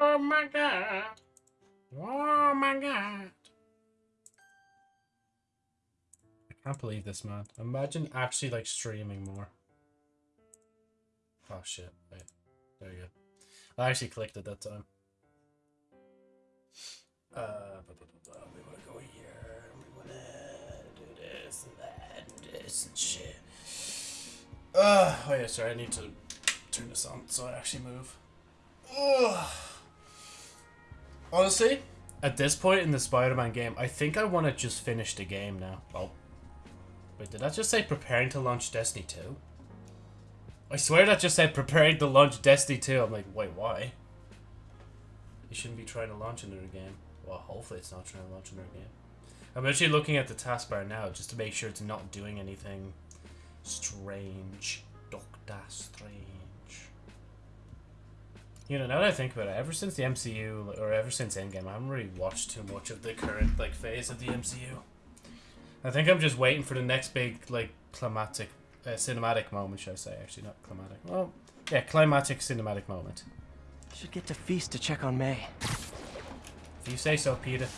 Oh my god. Oh my god. I can't believe this, man. Imagine actually like streaming more. Oh shit. Wait. There you go. I actually clicked at that time. Uh, blah, blah, blah. we wanna go here. We wanna do this and that and this and shit. Uh, oh yeah, sorry. I need to turn this on so I actually move. Ugh. Honestly, at this point in the Spider-Man game, I think I want to just finish the game now. Oh. Wait, did that just say preparing to launch Destiny 2? I swear that just said preparing to launch Destiny 2. I'm like, wait, why? You shouldn't be trying to launch another game. Well, hopefully it's not trying to launch another game. I'm actually looking at the taskbar now just to make sure it's not doing anything strange. Doctor Strange. You know, now that I think about it, ever since the MCU, or ever since Endgame, I haven't really watched too much of the current, like, phase of the MCU. I think I'm just waiting for the next big, like, climatic, uh, cinematic moment, should I say, actually, not climatic. Well, yeah, climatic cinematic moment. Should get to Feast to check on May. If you say so, Peter.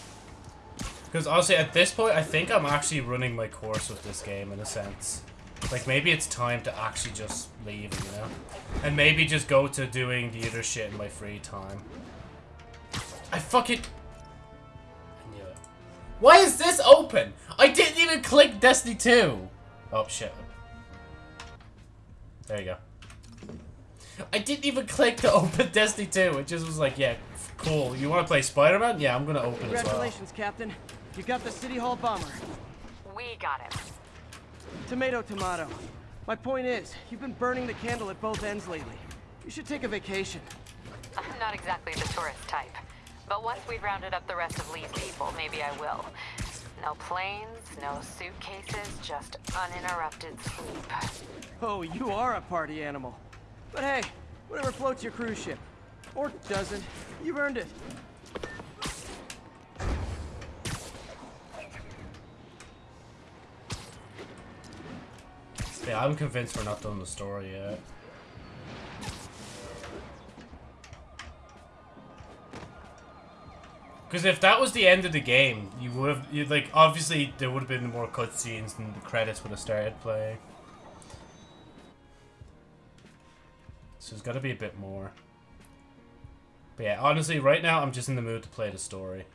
Because honestly, at this point, I think I'm actually running my course with this game, in a sense. Like, maybe it's time to actually just leave, you know? And maybe just go to doing the other shit in my free time. I fucking... I knew it. Why is this open? I didn't even click Destiny 2! Oh, shit. There you go. I didn't even click to open Destiny 2. It just was like, yeah, cool. You want to play Spider-Man? Yeah, I'm gonna open it as well. Congratulations, Captain. You got the City Hall bomber. We got him. Tomato, tomato. My point is, you've been burning the candle at both ends lately. You should take a vacation. I'm not exactly the tourist type. But once we've rounded up the rest of Lee's people, maybe I will. No planes, no suitcases, just uninterrupted sleep. Oh, you are a party animal. But hey, whatever floats your cruise ship. Or doesn't. You've earned it. Yeah, I'm convinced we're not done the story yet. Because if that was the end of the game, you would have, you like, obviously there would have been more cutscenes and the credits would have started playing. So there's got to be a bit more. But yeah, honestly, right now I'm just in the mood to play the story.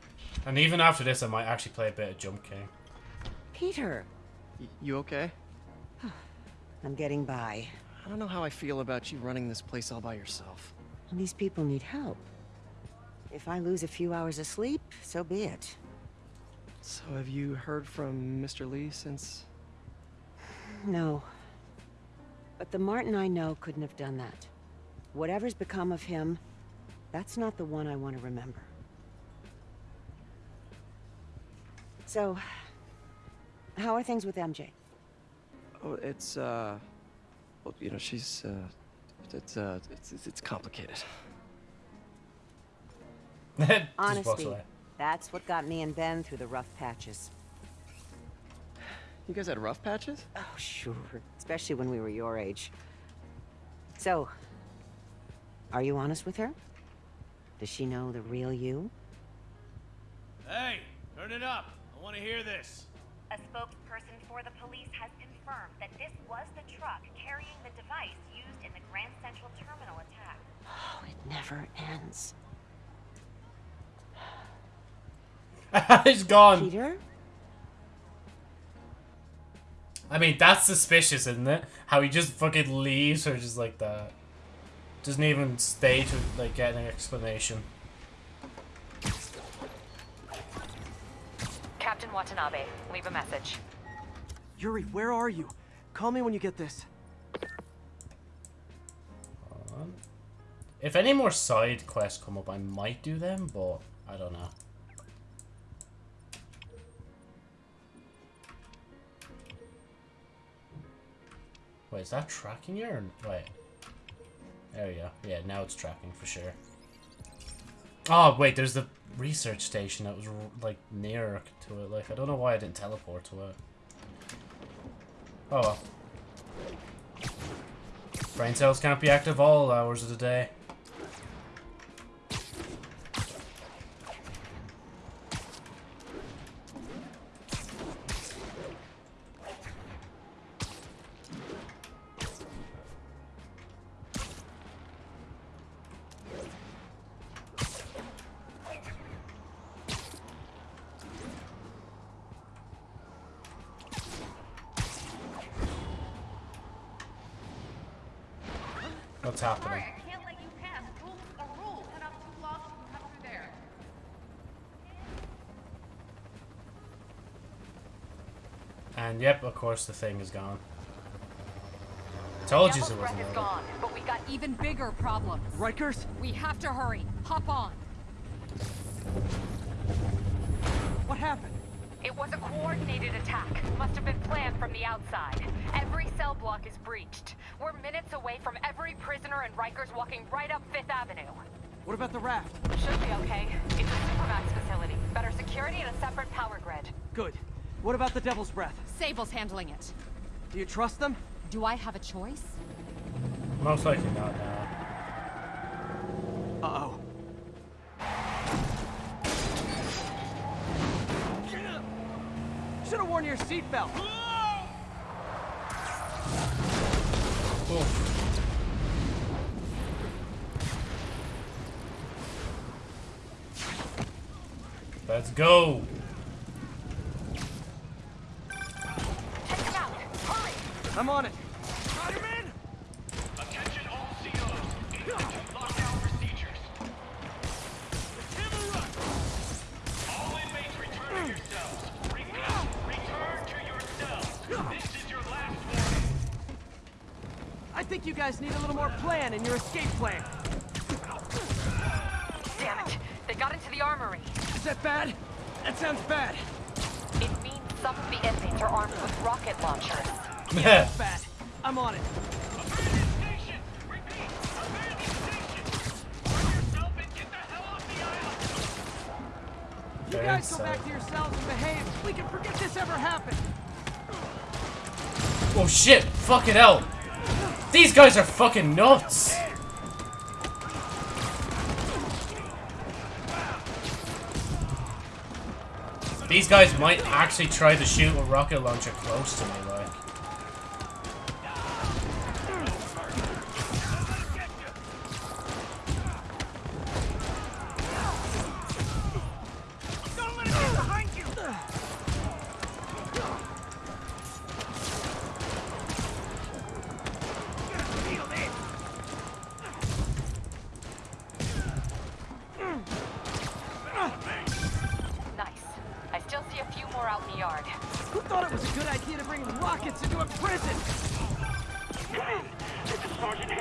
And even after this, I might actually play a bit of Jump King. Peter, Y you okay? I'm getting by. I don't know how I feel about you running this place all by yourself. And these people need help. If I lose a few hours of sleep, so be it. So have you heard from Mr. Lee since... No. But the Martin I know couldn't have done that. Whatever's become of him, that's not the one I want to remember. So, how are things with MJ? Oh, it's, uh... Well, you know, she's, uh... It's, uh... It's, it's, it's complicated. Just walks Honesty. away. That's what got me and Ben through the rough patches. You guys had rough patches? Oh, sure. Especially when we were your age. So, are you honest with her? Does she know the real you? Hey, turn it up. I want to hear this. A spokesperson for the police has confirmed that this was the truck carrying the device used in the Grand Central Terminal attack. Oh, it never ends. He's gone. Peter? I mean, that's suspicious, isn't it? How he just fucking leaves her just like that. Doesn't even stay to like get an explanation. Captain Watanabe, leave a message. Yuri, where are you? Call me when you get this. Um, If any more side quests come up, I might do them, but I don't know. Wait, is that tracking you wait? There we go. Yeah, now it's tracking for sure. Oh wait, there's the research station that was like near to it. Like I don't know why I didn't teleport to it. Oh well. Brain cells can't be active all hours of the day. Two blocks and come. And yep, of course the thing is gone. Told you Devil's it wasn't is gone, but we got Even bigger problems. Rikers? We have to hurry. Hop on. What happened? It was a coordinated attack. Must have been planned from the outside. Every cell block is breached. We're minutes away from every prisoner and Rikers walking right up Fifth Avenue. What about the raft? Should be okay. It's a Supermax facility. Better security and a separate power grid. Good. What about the Devil's Breath? Sable's handling it. Do you trust them? Do I have a choice? Most likely not now. Uh-oh. Should have worn your seatbelt. Let's go! Take him out! Hurry! I'm on it. Spider-Man! Attention all COs. Institute lockdown procedures. Hammer run! All inmates return to your cells. Repeat, return to your cells. This is your last warning. I think you guys need a little more plan in your escape plan. Damn it! They got into the armory. Is that bad? That sounds bad. It means some of the inmates are armed with rocket launchers. Yeah. Bad. I'm on it. Abandon station! Repeat, abandon station! Turn yourself and get the hell off the island! You guys go back to your cells and behave. We can forget this ever happened. Oh shit! Fucking hell! These guys are fucking nuts! These guys might actually try to shoot a rocket launcher close to me, like.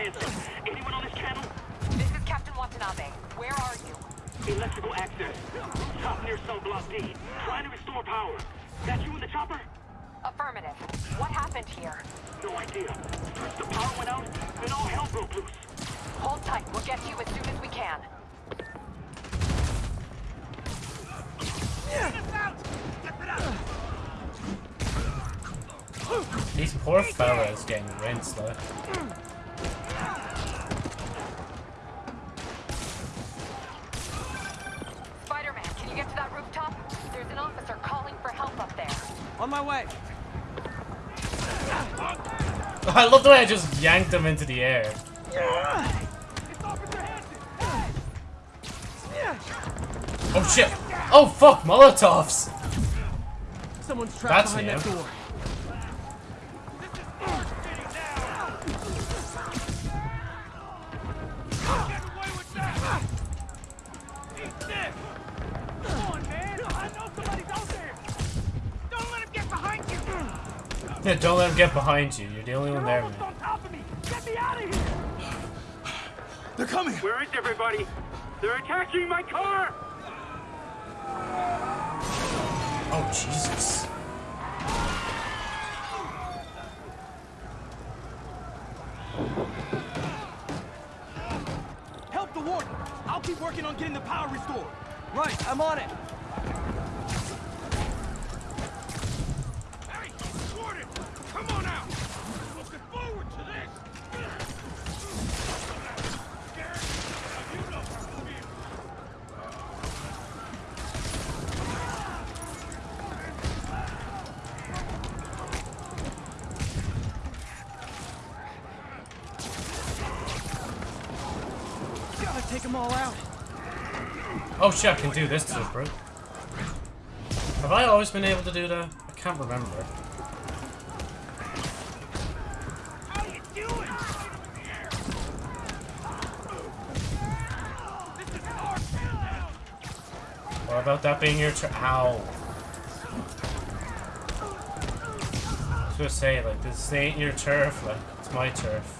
Is Anyone on this channel? This is Captain Watanabe. Where are you? Electrical access. Top near cell block D. Trying to restore power. That you in the chopper? Affirmative. What happened here? No idea. First the power went out, then all hell broke loose. Hold tight. We'll get to you as soon as we can. These poor fellas getting rinsed, like. On my way. I love the way I just yanked them into the air. Oh shit! Oh fuck, Molotovs! Someone's trapped That's behind that him. door. Yeah, don't let him get behind you. You're the only one there, man. on top of me! Get me out of here! They're coming! Where is everybody? They're attacking my car! Oh Jesus! I can do this to bro. Have I always been able to do that? I can't remember. What about that being your tra- Ow. I was gonna say, like, this ain't your turf, like, it's my turf.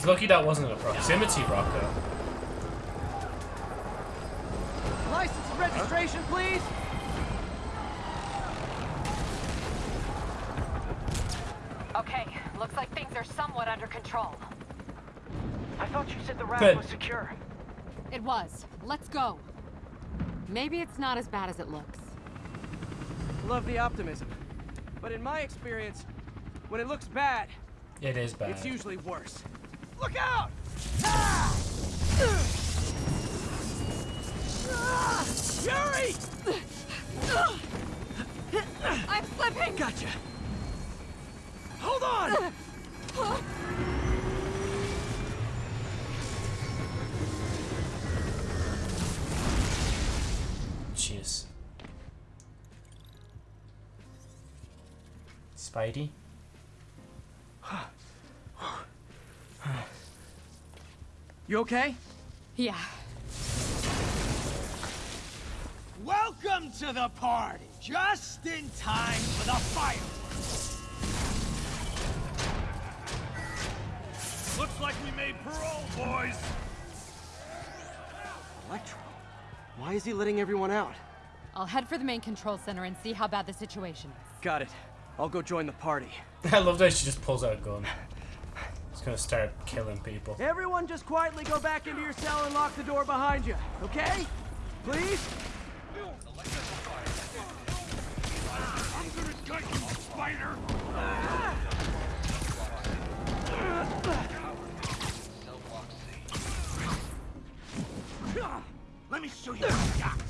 He's lucky that wasn't a proximity rocket. License and registration, please. Okay, looks like things are somewhat under control. I thought you said the Good. raft was secure. It was. Let's go. Maybe it's not as bad as it looks. Love the optimism. But in my experience, when it looks bad, It is bad. it's usually worse. Look out! Ah! Ah! Yuri! I'm slipping! Gotcha. Hold on! Jeez. Spidey? You okay? Yeah. Welcome to the party! Just in time for the fireworks! Looks like we made parole, boys. Electro. Why is he letting everyone out? I'll head for the main control center and see how bad the situation is. Got it. I'll go join the party. I love that she just pulls out a gun. It's gonna start killing people. Everyone just quietly go back into your cell and lock the door behind you, okay? Please? I'm gonna gut you, spider. Let me show you what I got!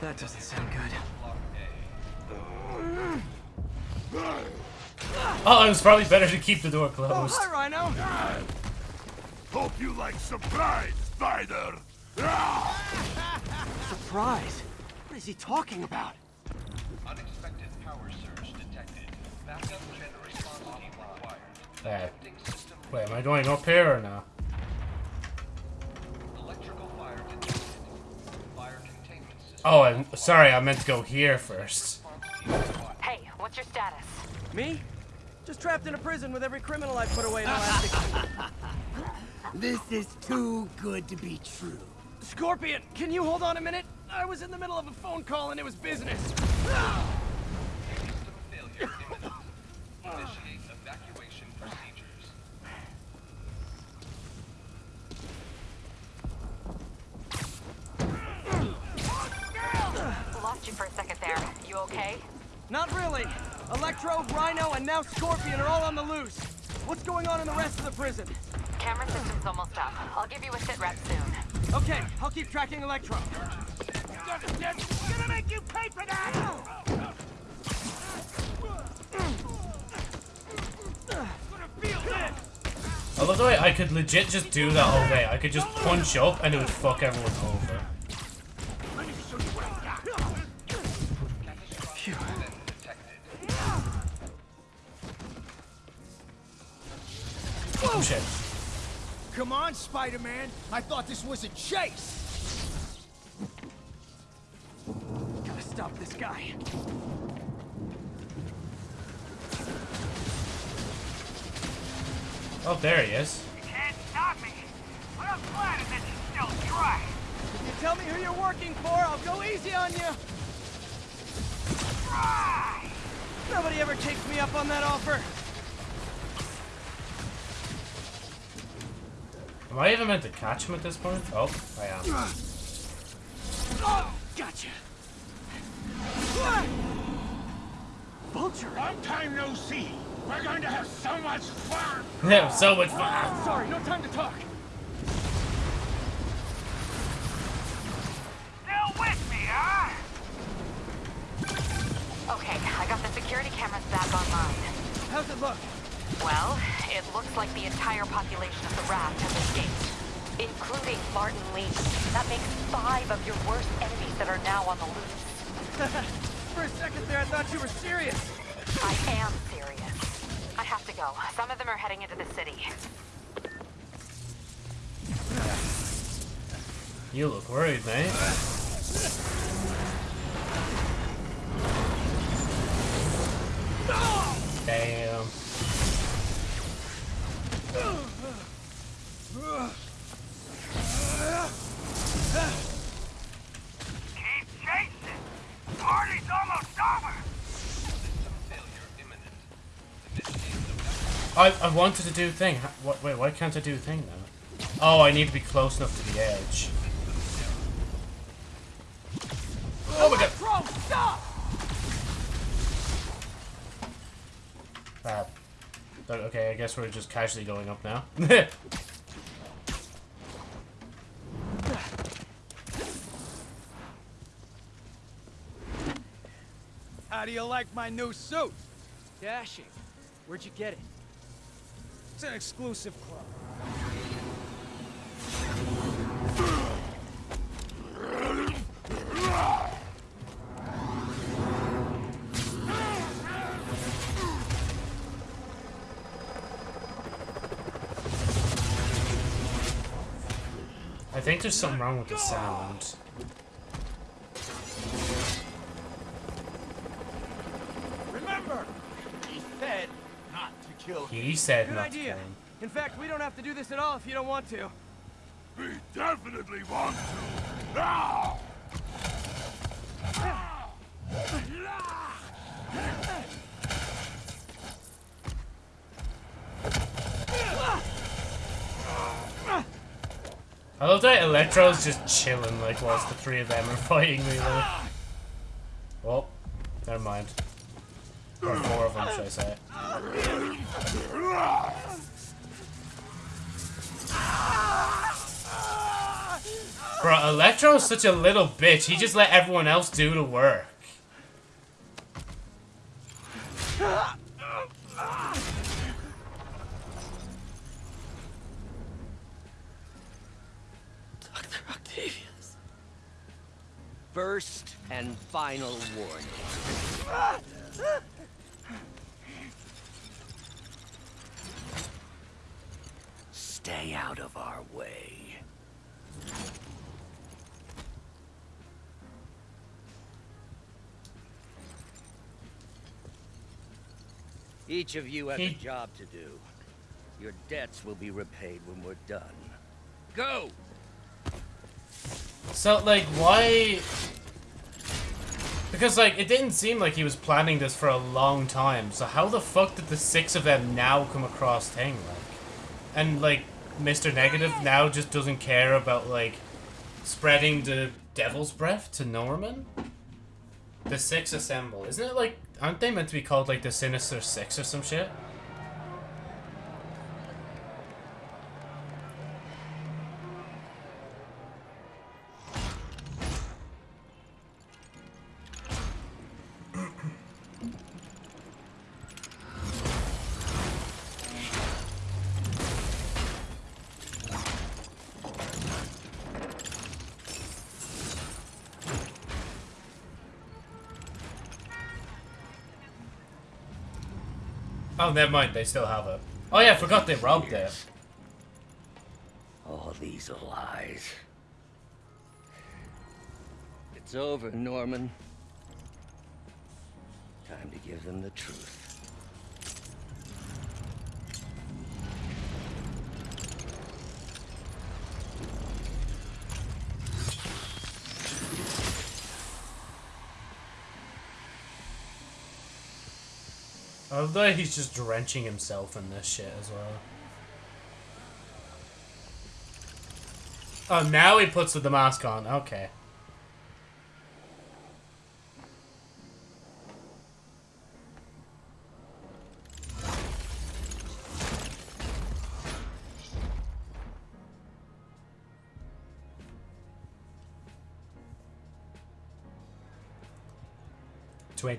That doesn't sound good. Oh, it was probably better to keep the door closed. Oh, closed. hi, Rhino. Hope you like surprise, spider. Surprise. What is he talking about? Unexpected power surge detected. Backup gen response team required. Uh, wait, am I going up here or no? electrical fire detected. Fire containment system. Oh, I'm sorry. I meant to go here first. Hey, what's your status? Me? Just trapped in a prison with every criminal I put away in the last This is too good to be true. Scorpion, can you hold on a minute? I was in the middle of a phone call and it was business. you for a second there. You okay? Not really. Electro, Rhino, and now Scorpion are all on the loose. What's going on in the rest of the prison? Camera system's almost up. I'll give you a sit rep soon. Okay, I'll keep tracking Electro. Gonna make you pay for that! Gonna feel this! I love the way I could legit just do that all day. I could just punch up and it would fuck everyone over. Shit. Come on, Spider-Man. I thought this was a chase. Gotta stop this guy. Oh, there he is. You can't stop me. But I'm glad that you still try. If you tell me who you're working for, I'll go easy on you. Try! Nobody ever takes me up on that offer. Am I even meant to catch him at this point? Oh, I am. Oh, gotcha. Vulture. Long time no see. We're going to have so much fun. Yeah, so much fun. Sorry, no time to talk. Still with me, huh? Okay, I got the security cameras back online. How's it look? Well, it looks like the entire population of the raft has escaped, including Martin Lee. That makes five of your worst enemies that are now on the loose. For a second there, I thought you were serious. I am serious. I have to go. Some of them are heading into the city. You look worried, mate. Damn. I, I wanted to do thing. What, wait, why can't I do thing now? Oh, I need to be close enough to the edge. Oh my god. Bro, stop! Bad. Oh, okay, I guess we're just casually going up now. How do you like my new suit? Dashing. Where'd you get it? It's an exclusive club. I think there's something wrong with the sound. Remember, he said not kill him. He said Good not idea. to kill him. In fact, we don't have to do this at all if you don't want to. We definitely want to. Now! I love that Electro's just chilling, like, whilst the three of them are fighting me, like. Well, never mind. Or four of them, should I say. Bro, Electro's such a little bitch. He just let everyone else do the work. Dr. Octavius. First and final warning. Stay out of our way. Each of you has a job to do. Your debts will be repaid when we're done. Go! So, like, why... Because, like, it didn't seem like he was planning this for a long time. So how the fuck did the six of them now come across Tang, like? And, like, Mr. Negative now just doesn't care about, like, spreading the devil's breath to Norman? The six assemble. Isn't it, like, aren't they meant to be called, like, the Sinister Six or some shit? Never mind. They still have it. Oh yeah, I forgot they robbed it. All these lies. It's over, Norman. Time to give them the truth. Although he's just drenching himself in this shit as well. Oh, now he puts the mask on. Okay.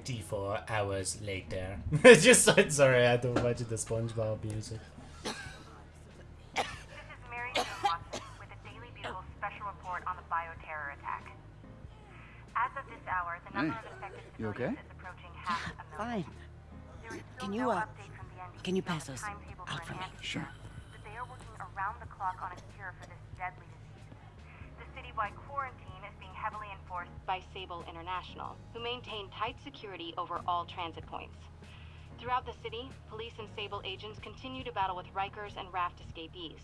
Twenty-four hours later. just so, sorry, I had to watch the SpongeBob music. This is Mary Jane Watson with the Daily Bugle special report on the bioterror attack. As of this hour, the number of infected you okay? half a. Fine. There is still Can you, no uh, update from the CDC can you pass the those out for for me? antidote, But they are working around the clock on a cure for this deadly disease. The citywide quarantine is being heavily enforced by Sable International, who maintain tight security over all transit points. Throughout the city, police and Sable agents continue to battle with Rikers and Raft escapees.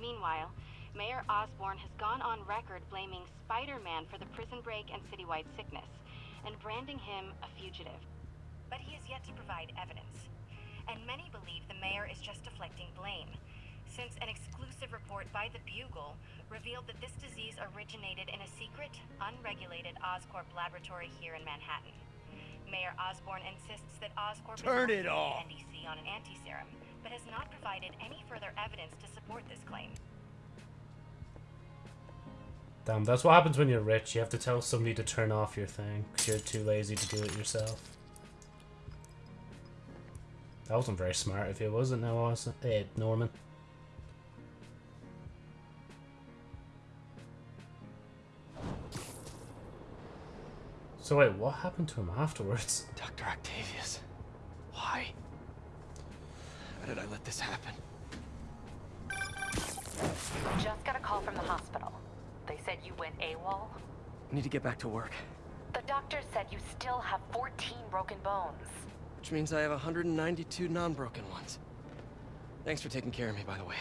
Meanwhile, Mayor Osborn has gone on record blaming Spider-Man for the prison break and citywide sickness, and branding him a fugitive. but he has yet to provide evidence. And many believe the mayor is just deflecting blame, since an exclusive report by the Bugle revealed that this disease originated in a secret, unregulated Oscorp laboratory here in Manhattan. Mayor Osborn insists that Oscorp Turn is it working off. with CDC on an anti-serum, but has not provided any further evidence to support this claim. Damn, that's what happens when you're rich. You have to tell somebody to turn off your thing because you're too lazy to do it yourself. That wasn't very smart if it wasn't, now was it? Hey, Norman. So wait, what happened to him afterwards? Dr. Octavius. Why? How did I let this happen? Just got a call from the hospital. They said you went AWOL. Need to get back to work. The doctor said you still have 14 broken bones. Which means I have 192 non-broken ones. Thanks for taking care of me, by the way.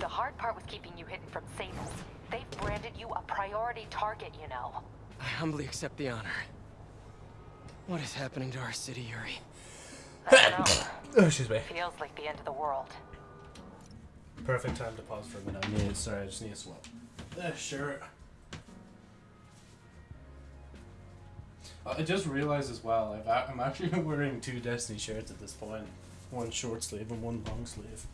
The hard part was keeping you hidden from Sable. They've branded you a priority target, you know. I humbly accept the honor. What is happening to our city, Yuri? I don't know. Oh, excuse me. Feels like the end of the world. Perfect time to pause for a minute. I need, sorry, I just need a swap. Uh, sure. Uh, I just realized as well, I've, a- I'm actually wearing two Destiny shirts at this point. One short sleeve and one long sleeve.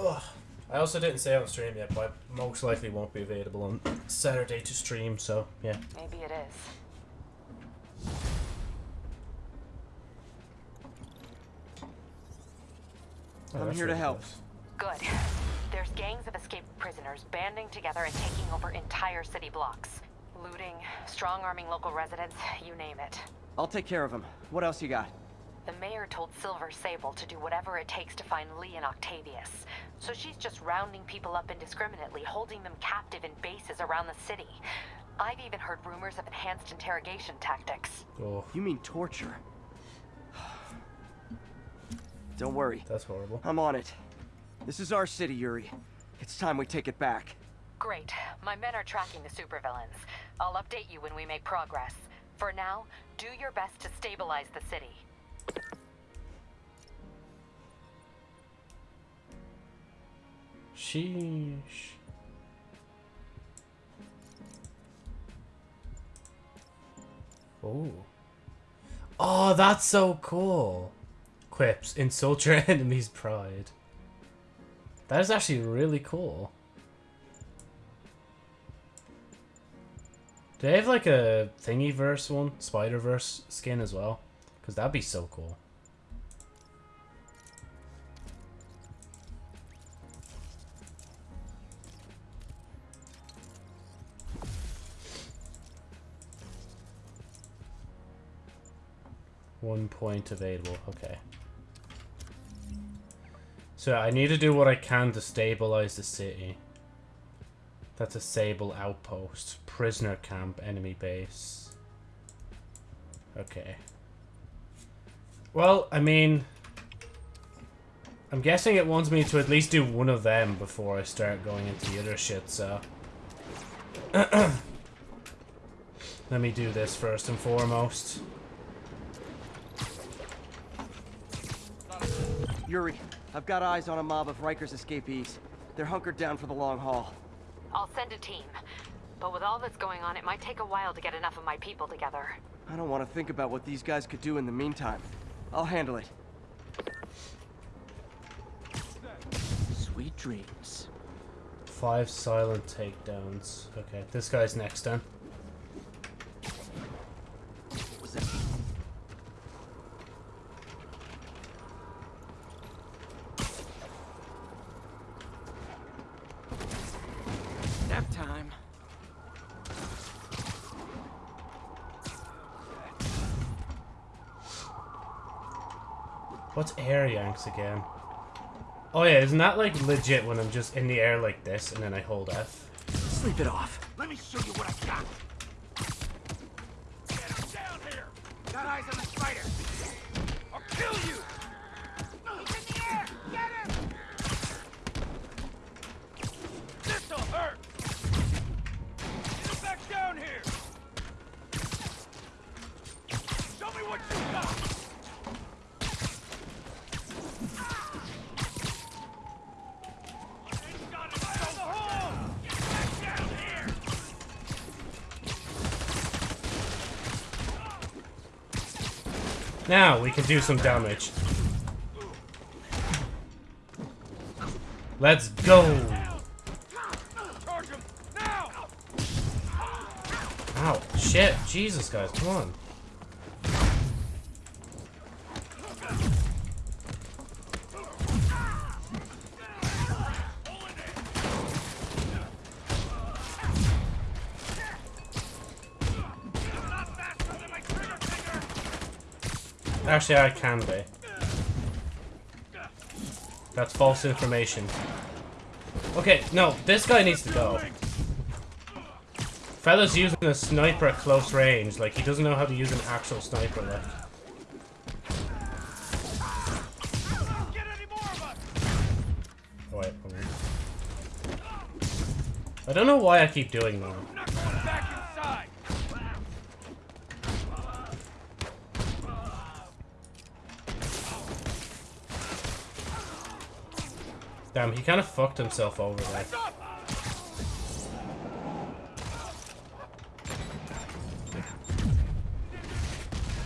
Ugh. I also didn't say on stream yet, but I most likely won't be available on Saturday to stream, so yeah. Maybe it is. Oh, I'm here to help. Good. There's gangs of escaped prisoners banding together and taking over entire city blocks. Looting, strong-arming local residents, you name it. I'll take care of them. What else you got? The mayor told Silver Sable to do whatever it takes to find Lee and Octavius. So she's just rounding people up indiscriminately, holding them captive in bases around the city. I've even heard rumors of enhanced interrogation tactics. Oh, You mean torture? Don't worry. that's horrible. I'm on it. This is our city, Yuri. It's time we take it back. Great. My men are tracking the supervillains. I'll update you when we make progress. For now, do your best to stabilize the city. Sheesh. Oh. Oh, that's so cool. Quips. Insult your enemy's pride. That is actually really cool. Do they have like a Thingiverse one? Spider-Verse skin as well? Because that'd be so cool. One point available. Okay. So I need to do what I can to stabilize the city. That's a Sable outpost. Prisoner camp, enemy base. Okay. Well, I mean... I'm guessing it wants me to at least do one of them before I start going into the other shit, so... Let me do this first and foremost. Yuri, I've got eyes on a mob of Rikers escapees. They're hunkered down for the long haul. I'll send a team. But with all that's going on, it might take a while to get enough of my people together. I don't want to think about what these guys could do in the meantime. I'll handle it. Sweet dreams. Five silent takedowns. Okay, this guy's next then. Nap time. What's air yanks again? Oh yeah, isn't that like legit when I'm just in the air like this and then I hold F? Sleep it off. Let me show you what I got. Can do some damage. Let's go! Ow, shit, Jesus guys, come on. Actually, I can be. That's false information. Okay, no, this guy needs to go. Fella's using a sniper at close range, like he doesn't know how to use an actual sniper like. Wait. I don't know why I keep doing that. Damn, he kind of fucked himself over there.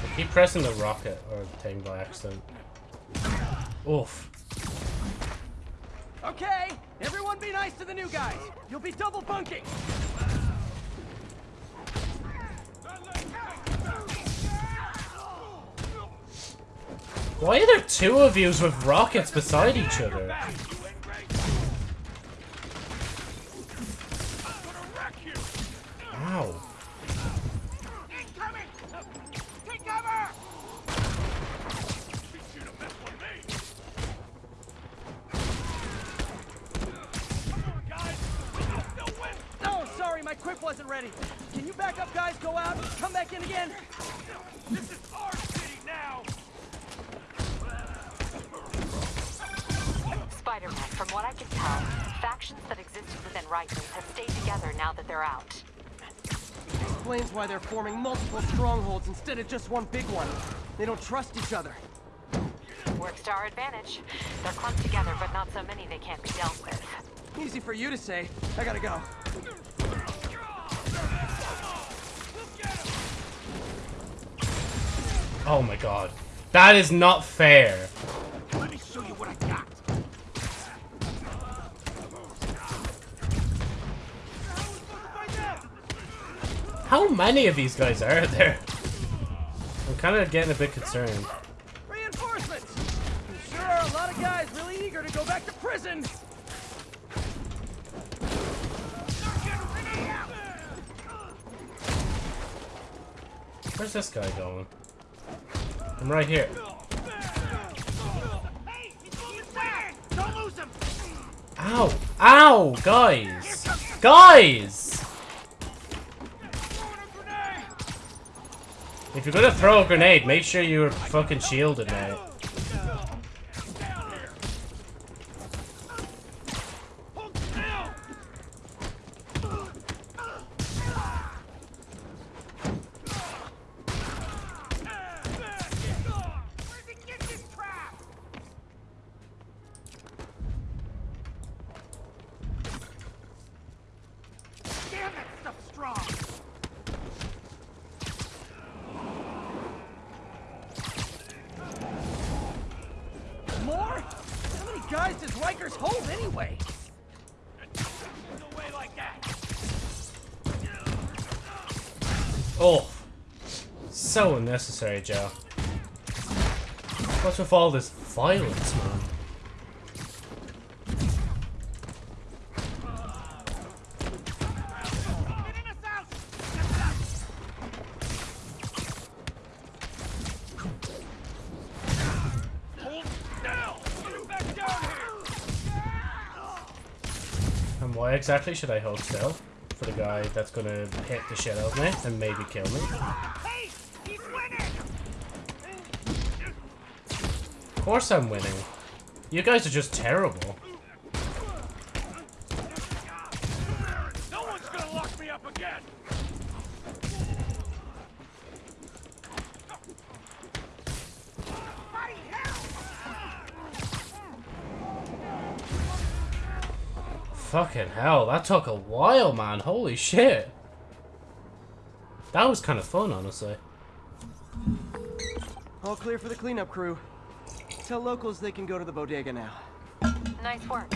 I keep pressing the rocket or the thing by accident. Oof. Okay, everyone be nice to the new guys. You'll be double bunking. Why are there two of yous with rockets beside each other? Explains why they're forming multiple strongholds instead of just one big one. They don't trust each other. Works to our advantage. They're clumped together, but not so many they can't be dealt with. Easy for you to say. I gotta go. Oh my god. That is not fair. How many of these guys are there? I'm kind of getting a bit concerned. Reinforcements! There sure are a lot of guys really eager to go back to prison. Where's this guy going? I'm right here. Hey, he's moving fast. Don't lose him. Ow! Ow! Guys! Guys! If you're gonna throw a grenade, make sure you're fucking shielded, mate. Where'd you get this crap? Damn, that stuff's strong. More? How many guys does Rikers hold anyway? No way like that. Oh. So unnecessary, Joe. What's with all this violence, man? And why exactly should I hold still? For the guy that's gonna hit the shit out of me and maybe kill me? Hey, he's winning. Of course I'm winning. You guys are just terrible. No one's gonna lock me up again. Fucking hell, that took a while, man. Holy shit. That was kind of fun, honestly. All clear for the cleanup crew. Tell locals they can go to the bodega now. Nice work.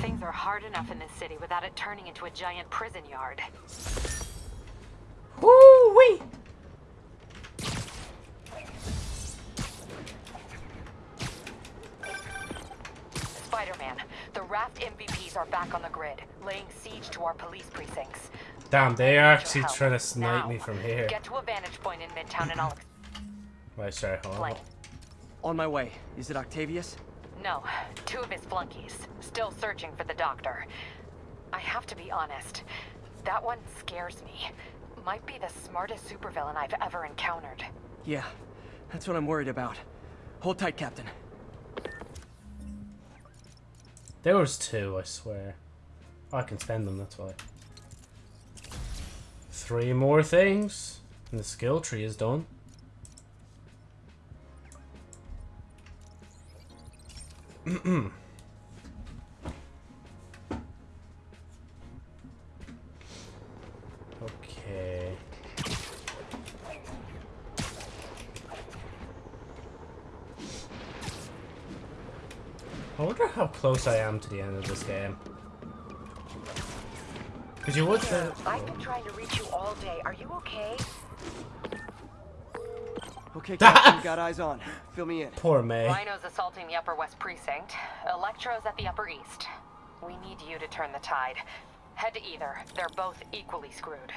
Things are hard enough in this city without it turning into a giant prison yard. Woo wee! Spider-Man, the Raft MVPs are back on the grid, laying siege to our police precincts. Damn, they are actually trying to snipe Now, me from here. Get to a vantage point in Midtown and I'll Wait, sorry, hold on. Explain. On my way. Is it Octavius? No, two of his flunkies, still searching for the doctor. I have to be honest, that one scares me. Might be the smartest supervillain I've ever encountered. Yeah, that's what I'm worried about. Hold tight, Captain. There was two, I swear. I can spend them, that's why. Three more things, and the skill tree is done. Okay. I wonder how close I am to the end of this game. Because you would. I've been trying to reach you all day. Are you okay? Okay, Captain, got eyes on. Fill me in. Poor May. Rhino's assaulting the Upper West Precinct. Electro's at the Upper East. We need you to turn the tide. Head to either. They're both equally screwed.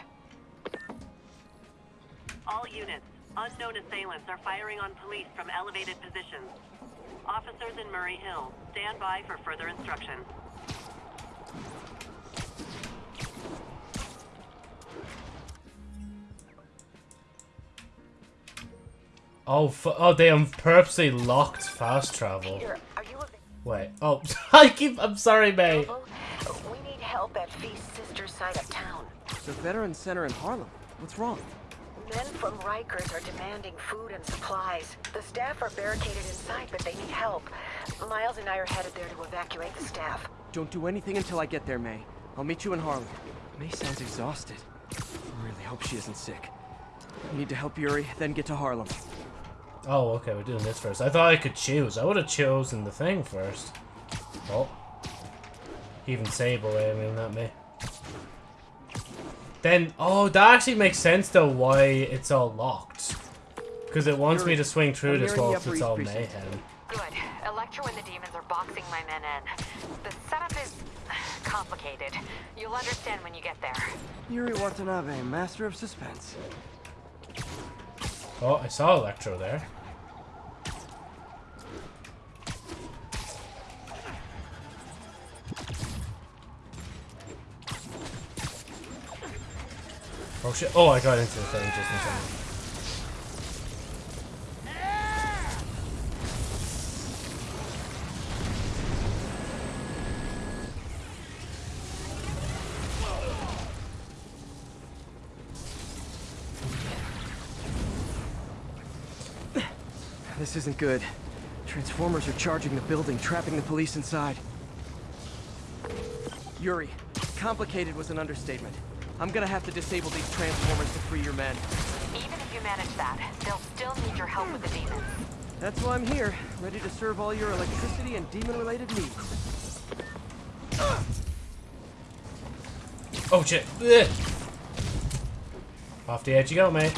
All units, unknown assailants are firing on police from elevated positions. Officers in Murray Hill, stand by for further instruction. Oh, fu- oh, they um, purposely locked fast travel. Peter, are you Wait. Oh, I keep. I'm sorry, May. We need help at Feast's sister side of town. The Veteran Center in Harlem. What's wrong? Men from Rikers are demanding food and supplies. The staff are barricaded inside, but they need help. Miles and I are headed there to evacuate the staff. Don't do anything until I get there, May. I'll meet you in Harlem. May sounds exhausted. I really hope she isn't sick. I need to help Yuri, then get to Harlem. Oh, okay, we're doing this first. I thought I could choose. I would have chosen the thing first. Oh. Even Sable aiming at me. Then, oh, that actually makes sense though why it's all locked. Because it wants me to swing through this nearing wall Upper it's East all Precinct. mayhem. Good. Electro and the demons are boxing my men in. The setup is complicated. You'll understand when you get there. Yuri Watanabe, master of suspense. Oh, I saw Electro there. Oh shit. Oh, I got into the thing just in time. This isn't good. Transformers are charging the building, trapping the police inside. Yuri, complicated was an understatement. I'm gonna have to disable these transformers to free your men. Even if you manage that, they'll still need your help with the demons. That's why I'm here, ready to serve all your electricity and demon-related needs. Oh shit. Ugh. Off the edge you go, mate.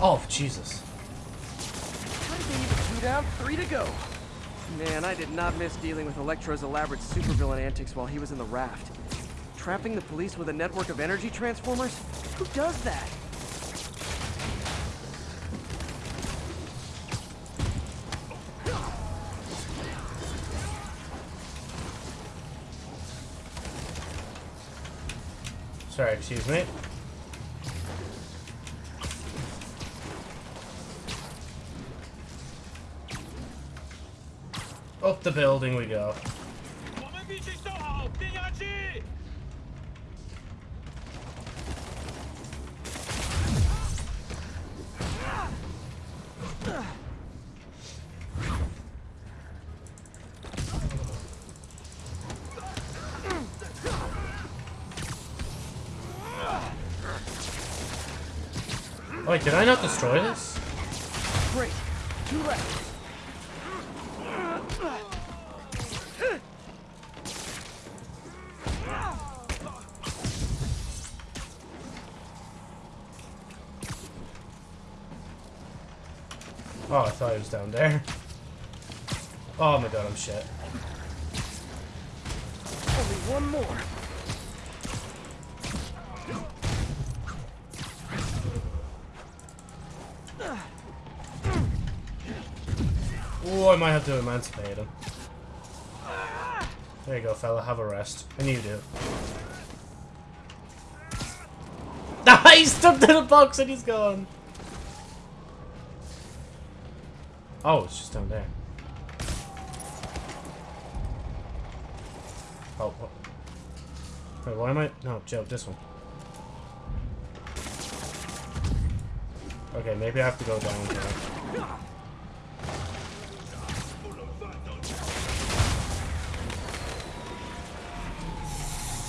Oh, Jesus. How did they even two down, three to go? Man, I did not miss dealing with Electro's elaborate supervillain antics while he was in the raft. Trapping the police with a network of energy transformers? Who does that? Sorry, excuse me. Up the building we go. Wait, did I not destroy this? Great. Two left. I thought it was down there. Oh my god, I'm shit. Only one more. Oh, I might have to emancipate him. There you go, fella. Have a rest. And you do. He's stuck to the box and he's gone. Oh, it's just down there. Oh, oh. Wait, why am I? No, Joe, this one. Okay, maybe I have to go down here.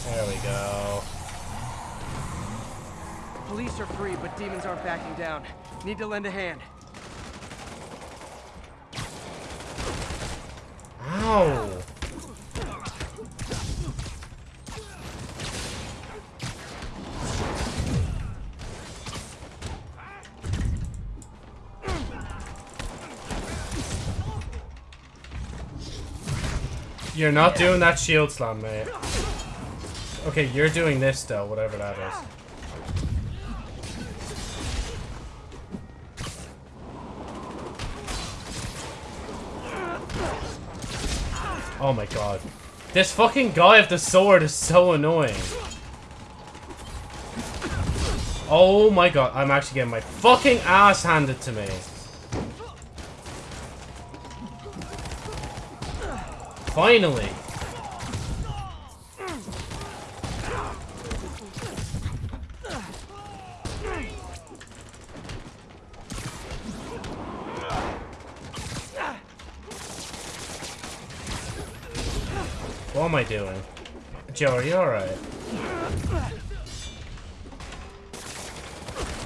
There we go. Police are free, but demons aren't backing down. Need to lend a hand. You're not doing that shield slam, mate. Okay, you're doing this though, whatever that is. Oh my god. This fucking guy with the sword is so annoying. Oh my god, I'm actually getting my fucking ass handed to me. Finally. What am I doing? Joe, are you alright?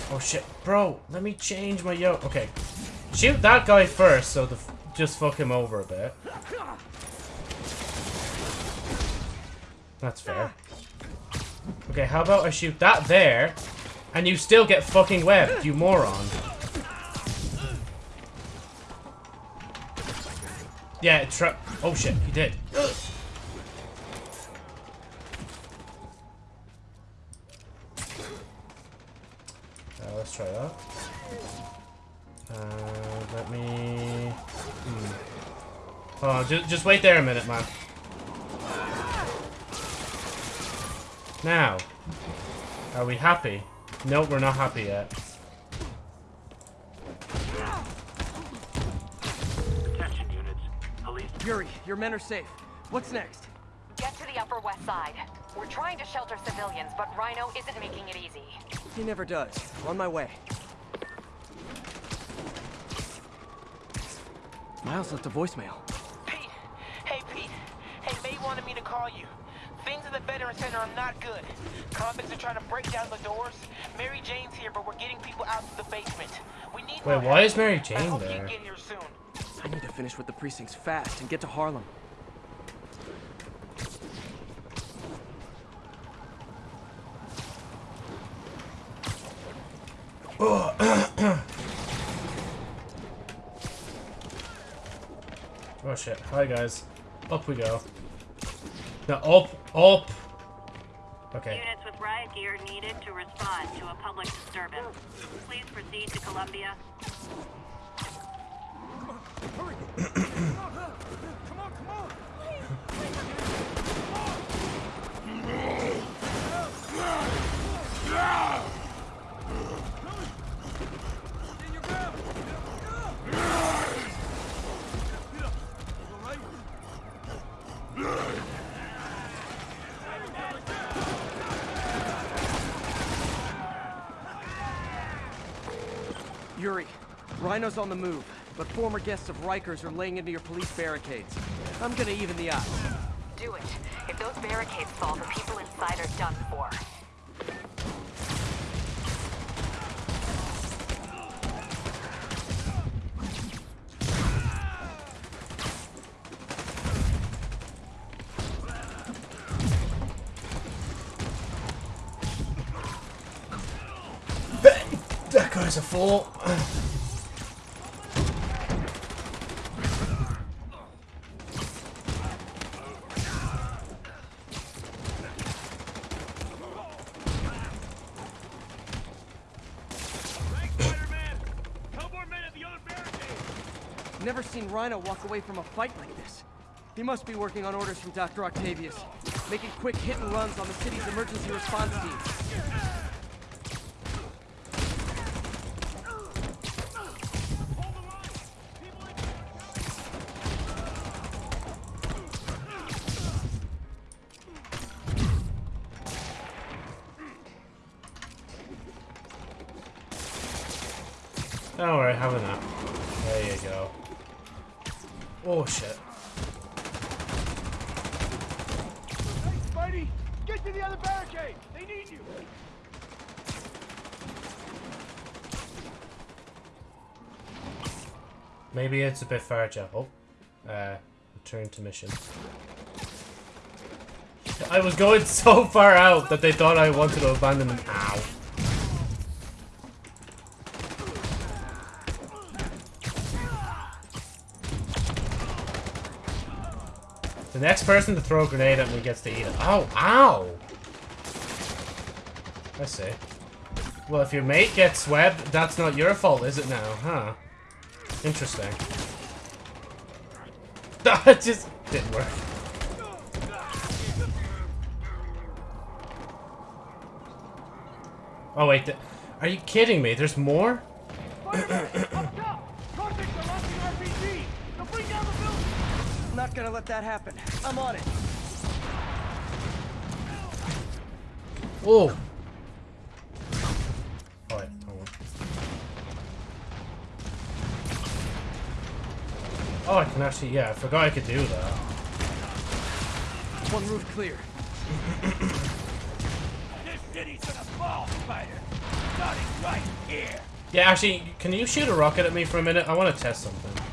Oh shit. Bro, let me change my yo. Okay. Shoot that guy first, so the just fuck him over a bit. That's fair. Okay, how about I shoot that there, and you still get fucking webbed, you moron. Yeah, tra- Oh shit, he did. Let's try that. Uh, let me... Hmm. Oh, just, just wait there a minute, man. Now, are we happy? Nope, we're not happy yet. Attention units. Police. Yuri, your men are safe. What's next? Get to the Upper West Side. We're trying to shelter civilians, but Rhino isn't making it easy. He never does. On my way. Miles left a voicemail. Pete! Hey, Pete. Hey, May wanted me to call you. Things at the Veteran Center are not good. Convicts are trying to break down the doors. Mary Jane's here, but we're getting people out to the basement. We need Wait, why help. is Mary I Jane hope there? can get here soon. I need to finish with the precincts fast and get to Harlem. Oh, oh shit. Hi guys. Up we go. No, up, up. Okay. Units with riot gear needed to respond to a public disturbance. Please proceed to Columbia. Yuri, Rhino's on the move, but former guests of Rikers are laying into your police barricades. I'm gonna even the odds. Do it. If those barricades fall, the people inside are done for. Guy's a fool. Never seen Rhino walk away from a fight like this. He must be working on orders from Dr. Octavius, making quick hit and runs on the city's emergency response teams. Don't worry, have a nap. There you go. Oh shit. Spidey, get to the other barricade. They need you. Maybe it's a bit. Oh. Uh, return to mission. I was going so far out that they thought I wanted to abandon them. Ow. The next person to throw a grenade at me gets to eat it. Ow, ow! I see. Well, if your mate gets webbed, that's not your fault, is it now? Huh. Interesting. That just didn't work. Oh wait, are you kidding me? There's more? Convicts are launching RPG. They'll bring down the building. I'm not gonna let that happen. I'm on it. Oh. Oh, I can actually, yeah, I forgot I could do that. One roof clear. This city's gonna fall, Spider. Starting right here. Yeah, actually, can you shoot a rocket at me for a minute? I want to test something.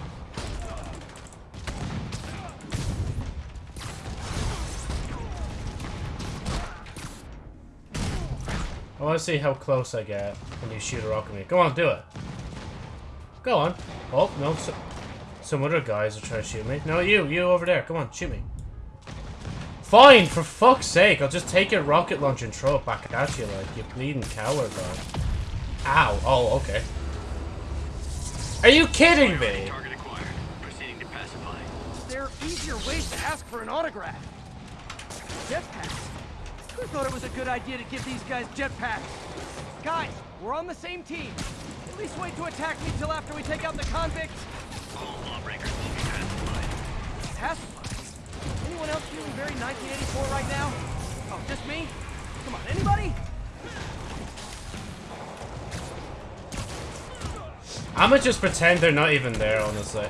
I want to see how close I get when you shoot a rocket at me. Go on, do it. Go on. Oh, no. So, some other guys are trying to shoot me. No, you. You over there. Come on, shoot me. Fine, for fuck's sake. I'll just take your rocket launcher and throw it back at you like you bleeding coward, man. Ow. Oh, okay. Are you kidding me? There are easier ways to ask for an autograph. Jetpacks. Who thought it was a good idea to give these guys jetpacks? Guys, we're on the same team. At least wait to attack me till after we take out the convicts. Pacified? Anyone else feeling very 1984 right now? Oh, just me? Come on, anybody? I'ma just pretend they're not even there, honestly.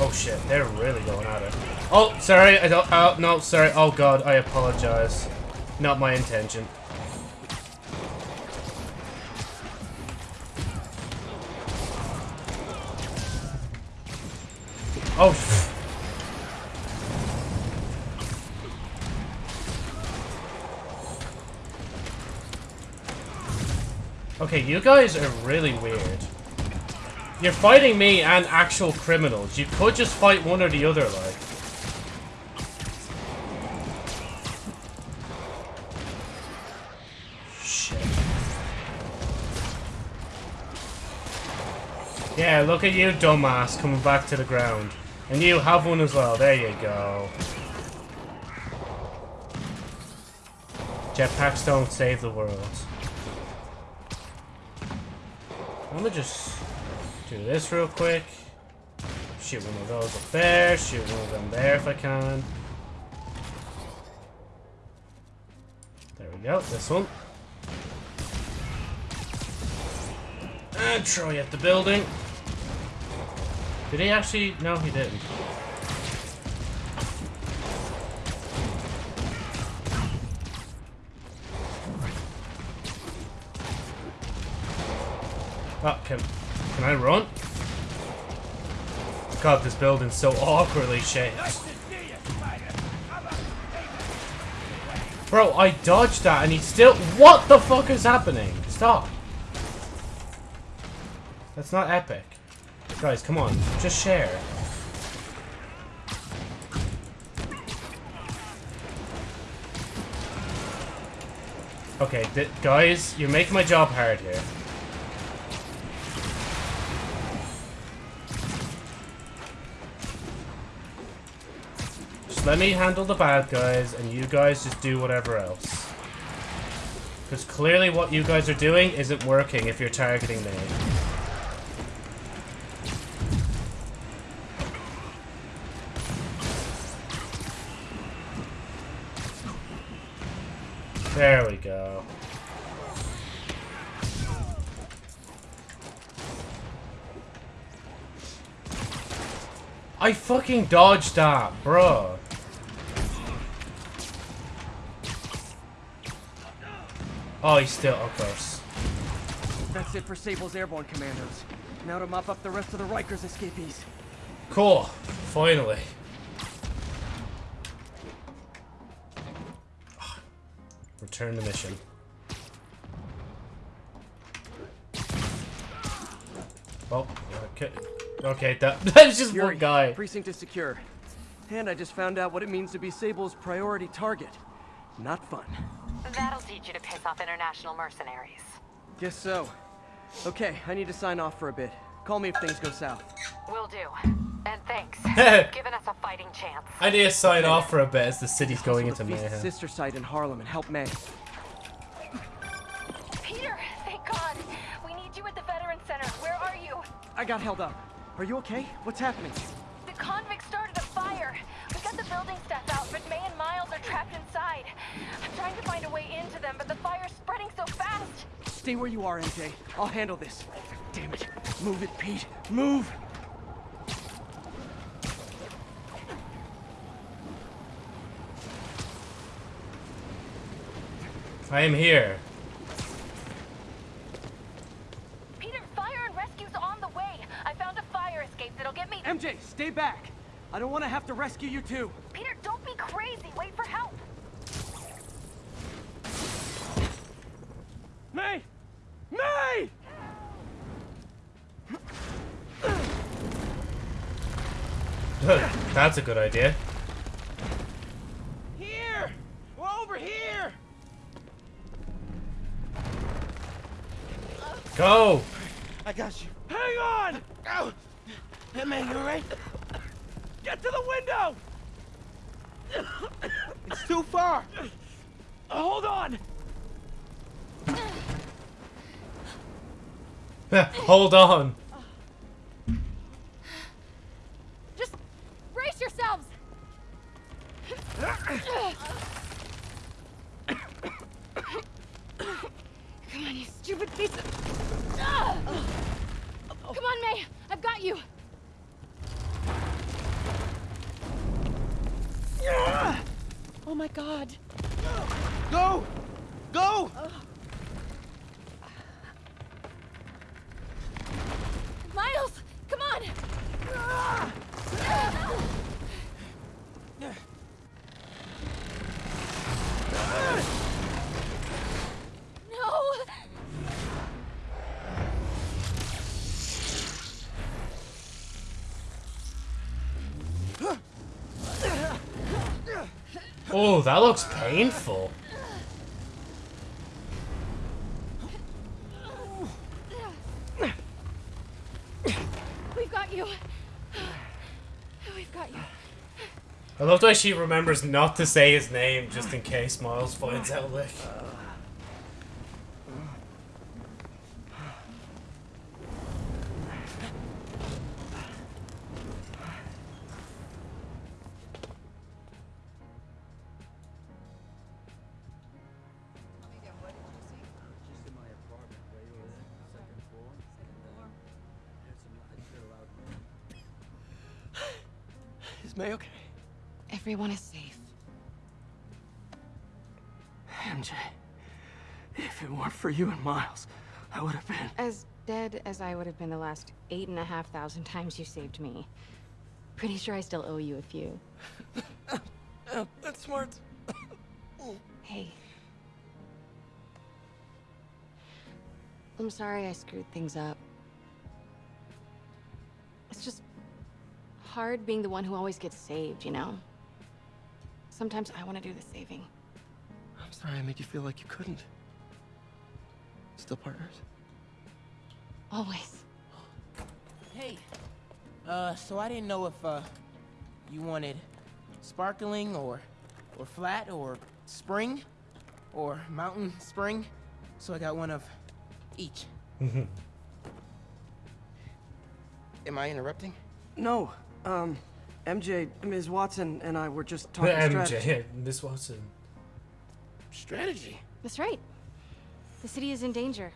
Oh shit, they're really going at it. Oh, sorry, I don't- oh, no, sorry, oh god, I apologize. Not my intention. Oh. Okay, you guys are really weird. You're fighting me and actual criminals. You could just fight one or the other, like. Shit. Yeah, look at you, dumbass, coming back to the ground. And you have one as well. There you go. Jetpacks don't save the world. I'm gonna just do this real quick. Shoot one of those up there. Shoot one of them there if I can. There we go. This one. And throw you at the building. Did he actually? No, he didn't. Oh, can, can I run? God, this building's so awkwardly shaped. Bro, I dodged that and he still- What the fuck is happening? Stop. That's not epic. Guys, come on. Just share. Okay, guys, you're making my job hard here. Just let me handle the bad guys, and you guys just do whatever else. Because clearly what you guys are doing isn't working if you're targeting me. There we go. I fucking dodged that, bro. Oh, he's still, of course. That's it for Sable's airborne commandos. Now to mop up the rest of the Rikers escapees. Cool. Finally. Return the mission. Oh, okay. Okay, that, that was just Yuri, one guy. Precinct is secure. And I just found out what it means to be Sable's priority target. Not fun. That'll teach you to piss off international mercenaries. Guess so. Okay, I need to sign off for a bit. Call me if things go south. Will do. And thanks. for giving us a fighting chance. I need to sign off for a bit as the city's going into mayhem. sister site in Harlem and help May. Peter, thank God. We need you at the Veteran Center. Where are you? I got held up. Are you okay? What's happening? The convicts started a fire. We got the building staff out, but May and Miles are trapped inside. I'm trying to find a way into them, but the fire's spreading so fast. Stay where you are, MJ. I'll handle this. Damn it. Move it, Pete. Move! I am here. Peter, fire and rescue's on the way. I found a fire escape that'll get me- MJ, stay back. I don't want to have to rescue you too. Peter, don't be crazy. Wait for help. May! May! That's a good idea. Here! We're over here! Go! I got you. Hang on! Ow! Hey, man, you alright? Get to the window! It's too far. Hold on! Hold on. Just brace yourselves! Come on, you stupid piece of... Come on, May! I've got you! Oh my god. Go! Go! That looks painful. We've got you. We've got you. I love the way she remembers not to say his name just in case Miles finds out, like. Miles, I would have been. As dead as I would have been the last eight and a half thousand times you saved me. Pretty sure I still owe you a few. That's smart. Hey. I'm sorry I screwed things up. It's just hard being the one who always gets saved, you know? Sometimes I want to do the saving. I'm sorry I made you feel like you couldn't. Still partners? Always. Hey, uh, so I didn't know if, uh, you wanted sparkling or, or flat or spring or mountain spring. So I got one of each. Mhm. Am I interrupting? No. Um, MJ, Ms. Watson, and I were just talking strategy. MJ, Miss Watson. Strategy? That's right. The city is in danger.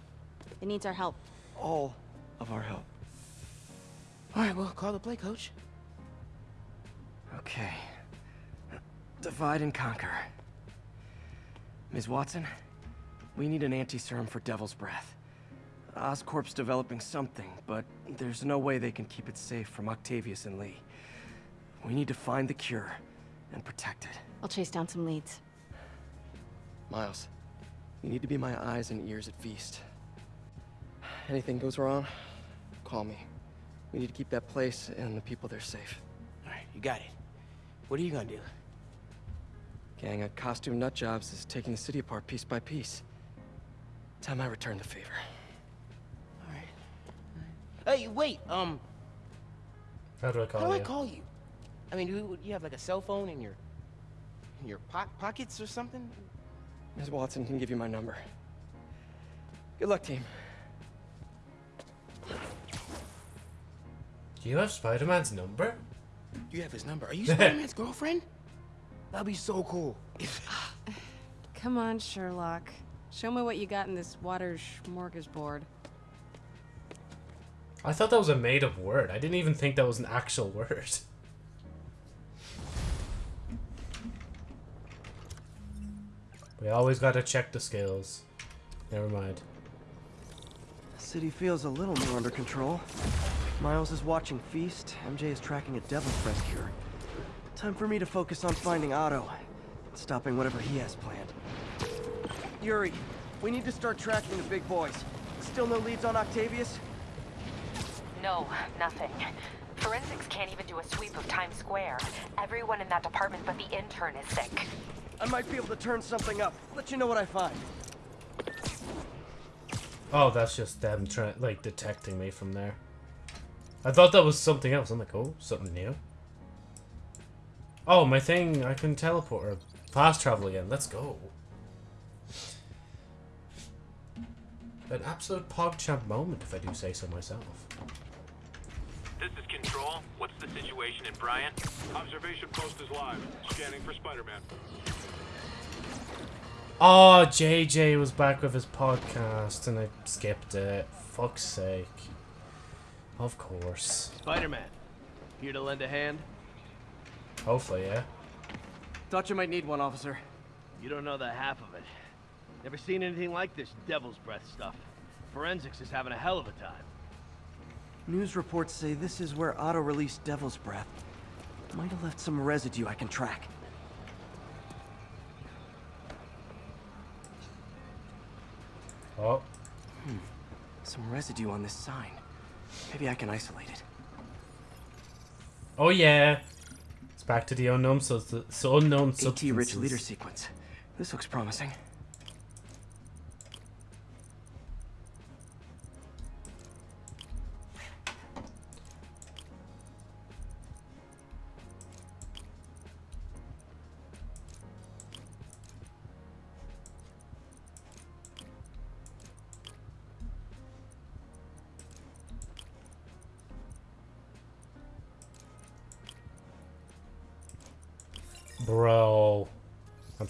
It needs our help. All of our help. All right, well, call the play, coach. Okay. Divide and conquer. Ms. Watson, we need an anti-serum for Devil's Breath. Oscorp's developing something, but there's no way they can keep it safe from Octavius and Li. We need to find the cure and protect it. I'll chase down some leads. Miles, you need to be my eyes and ears at Feast. Anything goes wrong, call me. We need to keep that place and the people there safe. All right, you got it. What are you gonna do? Gang of costume nutjobs is taking the city apart piece by piece. Time I return the favor. Alright. Hey, wait, um, How do I call how do I you? call you? I mean, do you have like a cell phone in your, in your po pockets or something? Ms. Watson can give you my number. Good luck, team. Do you have Spider-Man's number? You have his number. Are you Spider-Man's girlfriend? That'd be so cool. Ah, come on, Sherlock. Show me what you got in this water smorgasbord. I thought that was a made-up word. I didn't even think that was an actual word. We always gotta check the scales. Never mind. The city feels a little more under control. Miles is watching Feast, MJ is tracking a Devil's Breath cure. Time for me to focus on finding Otto, and stopping whatever he has planned. Yuri, we need to start tracking the big boys. Still no leads on Octavius? No, nothing. Forensics can't even do a sweep of Times Square. Everyone in that department but the intern is sick. I might be able to turn something up. Let you know what I find. Oh, that's just them trying, like, detecting me from there. I thought that was something else. I'm like, oh, something new. Oh, my thing, I can teleport or fast travel again. Let's go. An absolute PogChamp moment, if I do say so myself. This is Control. What's the situation in Bryant? Observation post is live. Scanning for Spider-Man. Oh, JJ was back with his podcast and I skipped it. Fuck's sake. Of course. Spider-Man. Here to lend a hand? Hopefully, yeah. Thought you might need one, officer. You don't know the half of it. Never seen anything like this devil's breath stuff. Forensics is having a hell of a time. News reports say this is where Otto released Devil's Breath. Might have left some residue I can track. Oh. Hmm. Some residue on this sign. Maybe I can isolate it. Oh yeah. It's back to the unknown so the so unknown substances. AT-rich leader sequence. This looks promising.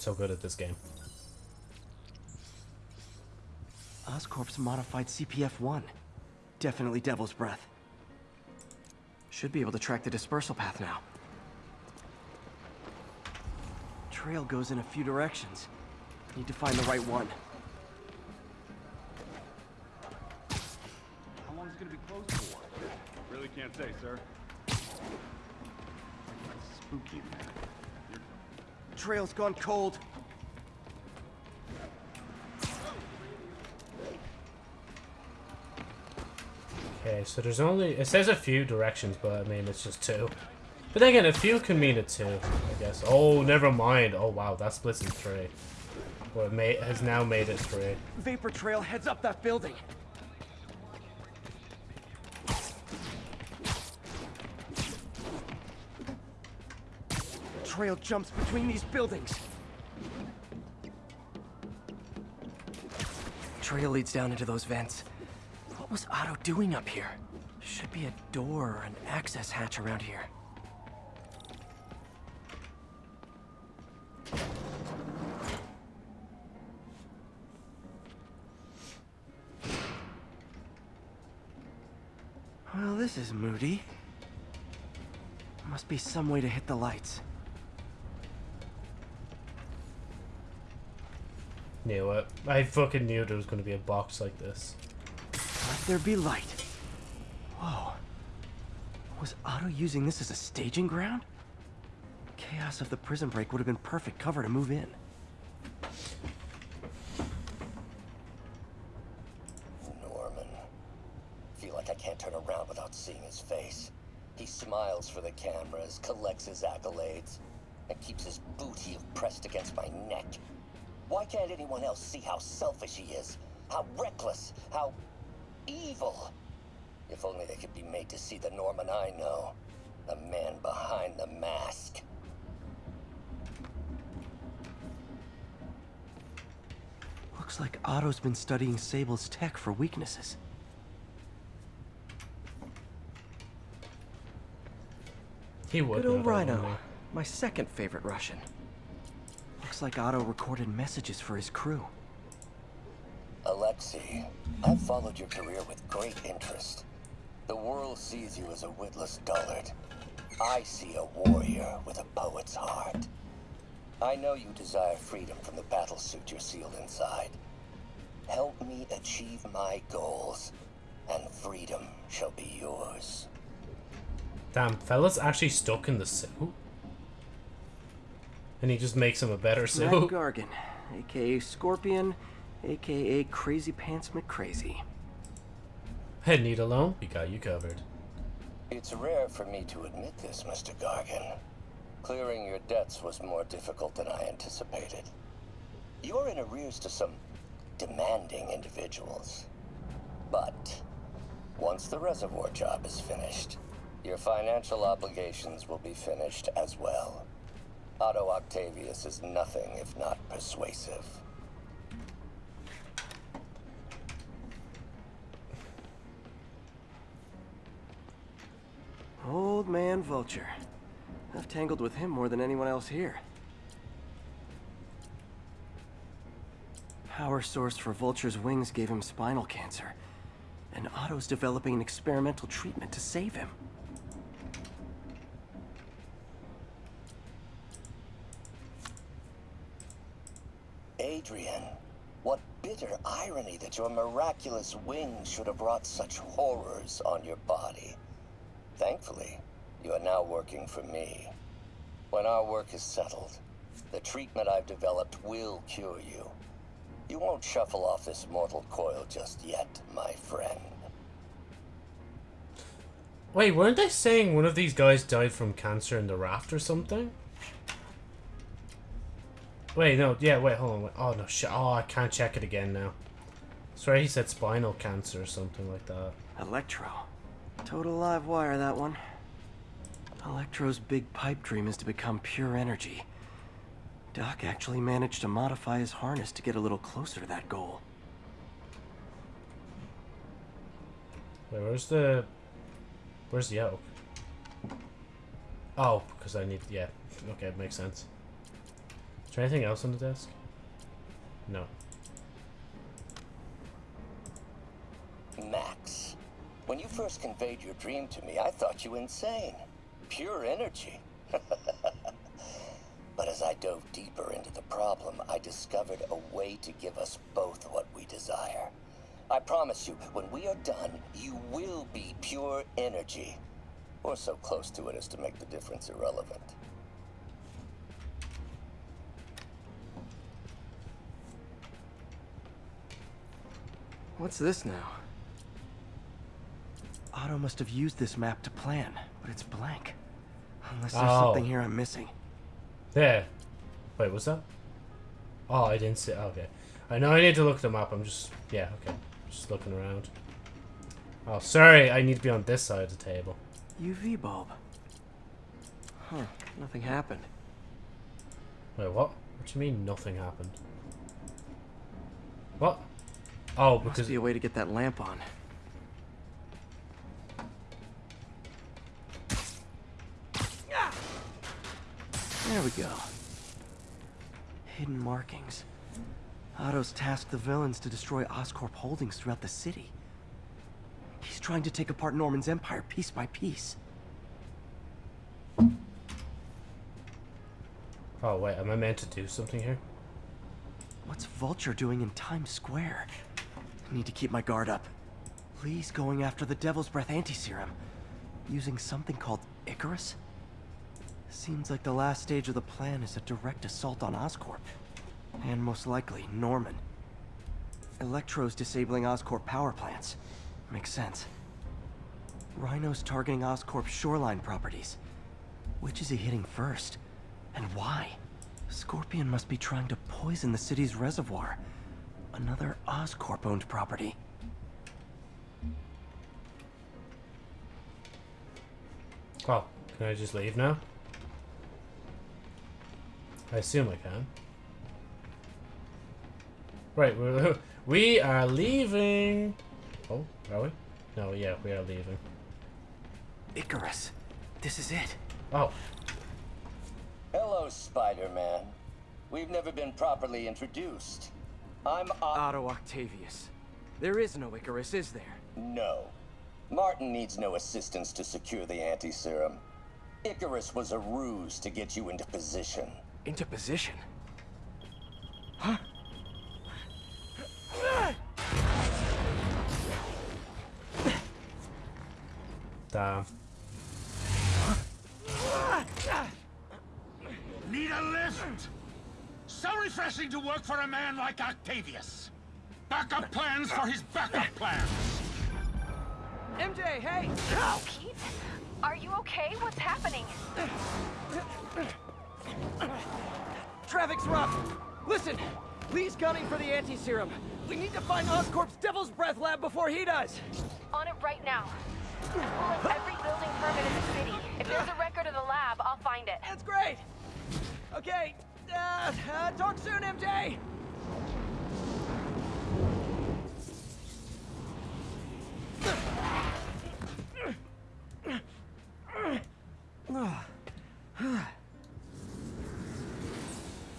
So good at this game. Oscorp's modified CPF-1. Definitely Devil's Breath. Should be able to track the dispersal path now. Trail goes in a few directions. Need to find the right one. How long is it gonna be closed for? Really can't say, sir. Spooky, man. Trail's gone cold. Okay, so there's only it says a few directions, but I mean it's just two. But then again, a few can mean it two, I guess. Oh, never mind. Oh wow, that splits in three. Well, it may, has now made it three. Vapor Trail heads up that building. Trail jumps between these buildings. Trail leads down into those vents. What was Otto doing up here? Should be a door or an access hatch around here. Well, this is moody. Must be some way to hit the lights. Knew it. I fucking knew there was going to be a box like this. Let there be light. Whoa. Was Otto using this as a staging ground? Chaos of the prison break would have been perfect cover to move in. Norman. Feel like I can't turn around without seeing his face. He smiles for the cameras, collects his accolades, and keeps his boot heel pressed against my neck. Why can't anyone else see how selfish he is? How reckless? How evil? If only they could be made to see the Norman I know. The man behind the mask. Looks like Otto's been studying Sable's tech for weaknesses. He would. Good old Rhino. My second favorite Russian. Looks like Otto recorded messages for his crew. Alexei, I've followed your career with great interest. The world sees you as a witless dullard. I see a warrior with a poet's heart. I know you desire freedom from the battlesuit you're sealed inside. Help me achieve my goals, and freedom shall be yours. Damn, fella's actually stuck in the suit. And he just makes him a better Matt suit. Gargan, aka Scorpion, aka Crazy Pants McCrazy. Head need alone, we got you covered. It's rare for me to admit this, Mr. Gargan. Clearing your debts was more difficult than I anticipated. You're in arrears to some demanding individuals. But once the reservoir job is finished, your financial obligations will be finished as well. Otto Octavius is nothing if not persuasive. Old man Vulture. I've tangled with him more than anyone else here. Power source for Vulture's wings gave him spinal cancer. And Otto's developing an experimental treatment to save him. Adrian, what bitter irony that your miraculous wings should have wrought such horrors on your body. Thankfully, you are now working for me. When our work is settled, the treatment I've developed will cure you. You won't shuffle off this mortal coil just yet, my friend. Wait, weren't they saying one of these guys died from cancer in the raft or something? Wait, no, yeah, wait, hold on. Wait. Oh, no, shit. Oh, I can't check it again now. Sorry, he said spinal cancer or something like that. Electro. Total live wire, that one. Electro's big pipe dream is to become pure energy. Doc actually managed to modify his harness to get a little closer to that goal. Wait, where's the... Where's the oak? Oh, because I need... Yeah, okay, it makes sense. There anything else on the desk? No. Max, when you first conveyed your dream to me, I thought you insane. Pure energy. but as I dove deeper into the problem, I discovered a way to give us both what we desire. I promise you, when we are done, you will be pure energy. Or so close to it as to make the difference irrelevant. What's this now? Otto must have used this map to plan, but it's blank. Unless there's Oh. something here I'm missing. There. Wait, what's that? Oh, I didn't see. Okay. I know I need to look them up. I'm just. Yeah, okay. Just looking around. Oh, sorry. I need to be on this side of the table. UV bulb. Huh, nothing happened. Wait, what? What do you mean nothing happened? What? Oh, Must because. be a way to get that lamp on. There we go. Hidden markings. Otto's tasked the villains to destroy Oscorp holdings throughout the city. He's trying to take apart Norman's empire piece by piece. Oh, wait. Am I meant to do something here? What's Vulture doing in Times Square? Need to keep my guard up. Li's going after the Devil's Breath anti-serum. Using something called Icarus? Seems like the last stage of the plan is a direct assault on Oscorp. And most likely, Norman. Electro's disabling Oscorp power plants. Makes sense. Rhino's targeting Oscorp's shoreline properties. Which is he hitting first? And why? Scorpion must be trying to poison the city's reservoir. Another Oscorp-owned property. Oh, can I just leave now? I assume I can. Right, we're, we are leaving. Oh, are we? No, yeah, we are leaving. Icarus. This is it. Oh, Hello, Spider-Man. We've never been properly introduced. I'm Otto Octavius. There is no Icarus, is there? No. Martin needs no assistance to secure the anti-serum. Icarus was a ruse to get you into position. Into position. Huh? Damn. Need a lift? So refreshing to work for a man like Octavius. Backup plans for his backup plans. MJ, hey! Oh, Pete? Are you okay? What's happening? Traffic's rough. Listen, Li's gunning for the anti-serum. We need to find Oscorp's Devil's Breath lab before he does. On it right now. Pull up every building permit in the city. If there's a record of the lab, I'll find it. That's great. Okay, uh, uh, talk soon, MJ.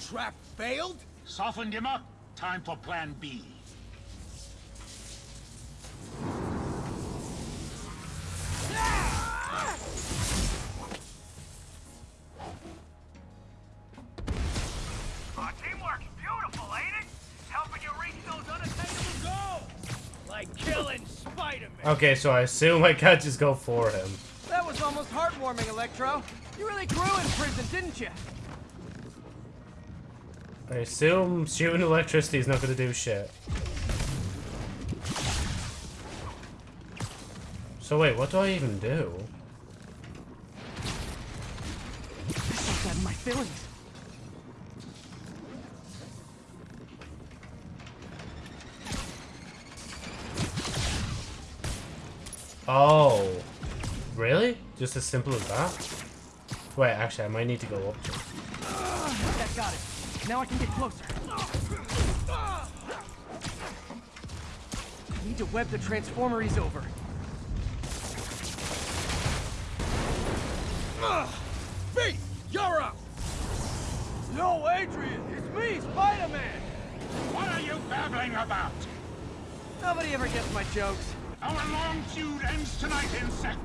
Trap failed? Softened him up. Time for plan B. Aw, Okay, so I assume I can't just go for him. That was almost heartwarming, Electro. You really grew in prison, didn't you? I assume shooting electricity is not gonna do shit. So wait, what do I even do? This got in my feelings. Oh. Really? Just as simple as that? Wait, actually, I might need to go up to That got it. Now I can get closer. Need to web the transformer he's over. Beat, you're up. No, Adrian, it's me, Spider-Man. What are you babbling about? Nobody ever gets my jokes. Our long feud ends tonight, insect.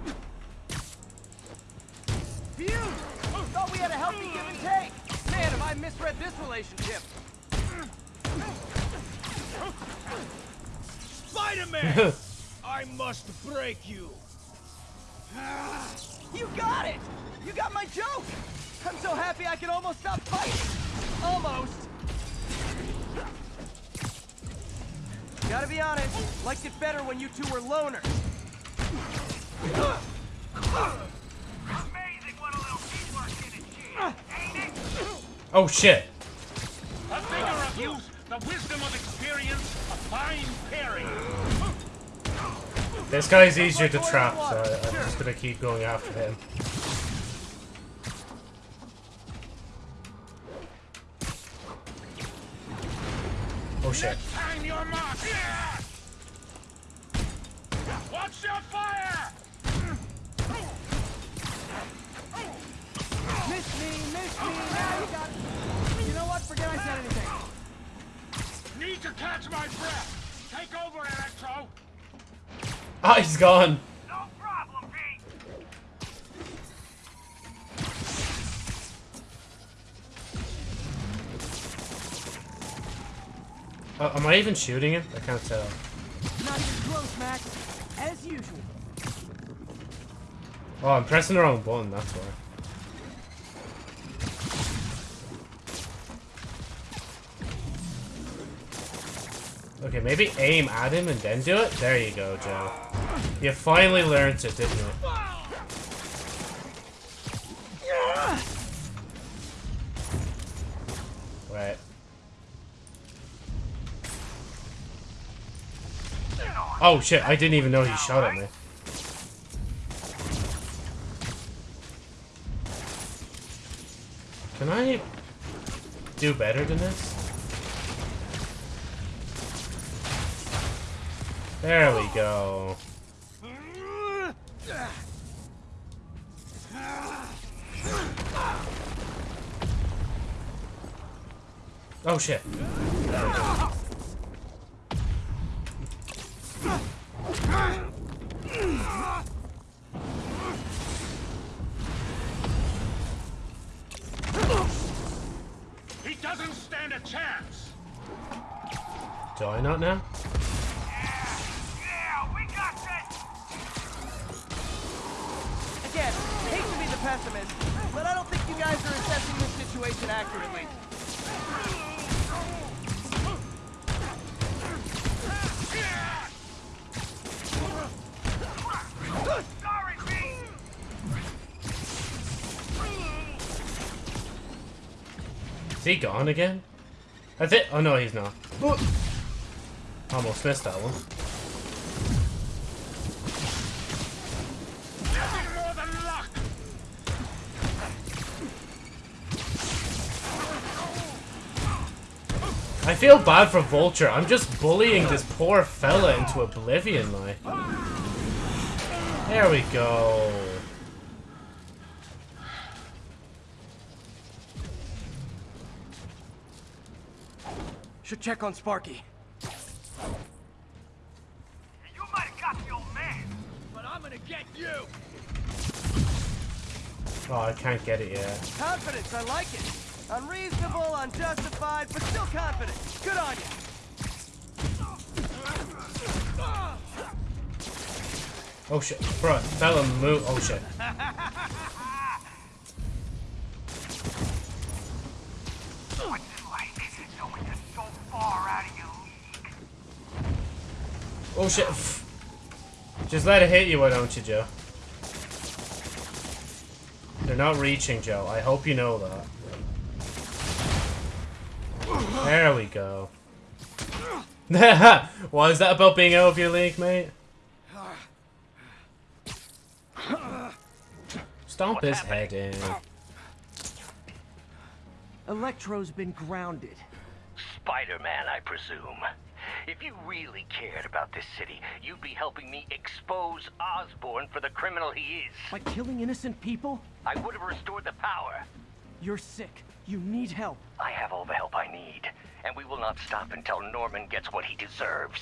Feud! Oh, thought we had a healthy give and take. Man, have I misread this relationship. Spider-Man! I must break you. You got it! You got my joke! I'm so happy I can almost stop fighting! Almost! Gotta be honest, liked it better when you two were loners. Amazing what a little teamwork can achieve, ain't it? Oh shit! The vigor of youth, the wisdom of experience, a fine pairing. This guy's easier to trap, so I'm just gonna keep going after him. Oh shit. Time you're marked. Watch your fire! Miss me, miss me, now you got it. You know what? Forget I said anything. Need to catch my breath. Take over, Electro. Ah, he's gone. Uh, am I even shooting him? I can't tell. Not even close, Max. As usual. Oh, I'm pressing the wrong button, that's why. Okay, maybe aim at him and then do it? There you go, Joe. You finally learned it, didn't you? Wait. Oh shit, I didn't even know he shot at me. Can I do better than this? There we go. Oh shit. He doesn't stand a chance. Do I not now? Yeah, yeah, hate to be the pessimist, but I don't think you guys are assessing this situation accurately. Is he gone again? I think. Oh no, he's not. Almost missed that one. More than luck. I feel bad for Vulture. I'm just bullying this poor fella into oblivion, like. There we go. Should check on Sparky. You might have got the old man, but I'm gonna get you. Oh, I can't get it yet. Confidence, I like it. Unreasonable, unjustified, but still confident. Good on you. Oh shit, bro, fella move. Oh shit. Oh shit. Just let it hit you, why don't you, Joe? They're not reaching, Joe. I hope you know that. There we go. Why is that about being out of your league, mate? Stomp his head in. Electro's been grounded. Spider-Man, I presume. If you really cared about this city, you'd be helping me expose Osborn for the criminal he is. By killing innocent people? I would have restored the power. You're sick. You need help. I have all the help I need, and we will not stop until Norman gets what he deserves.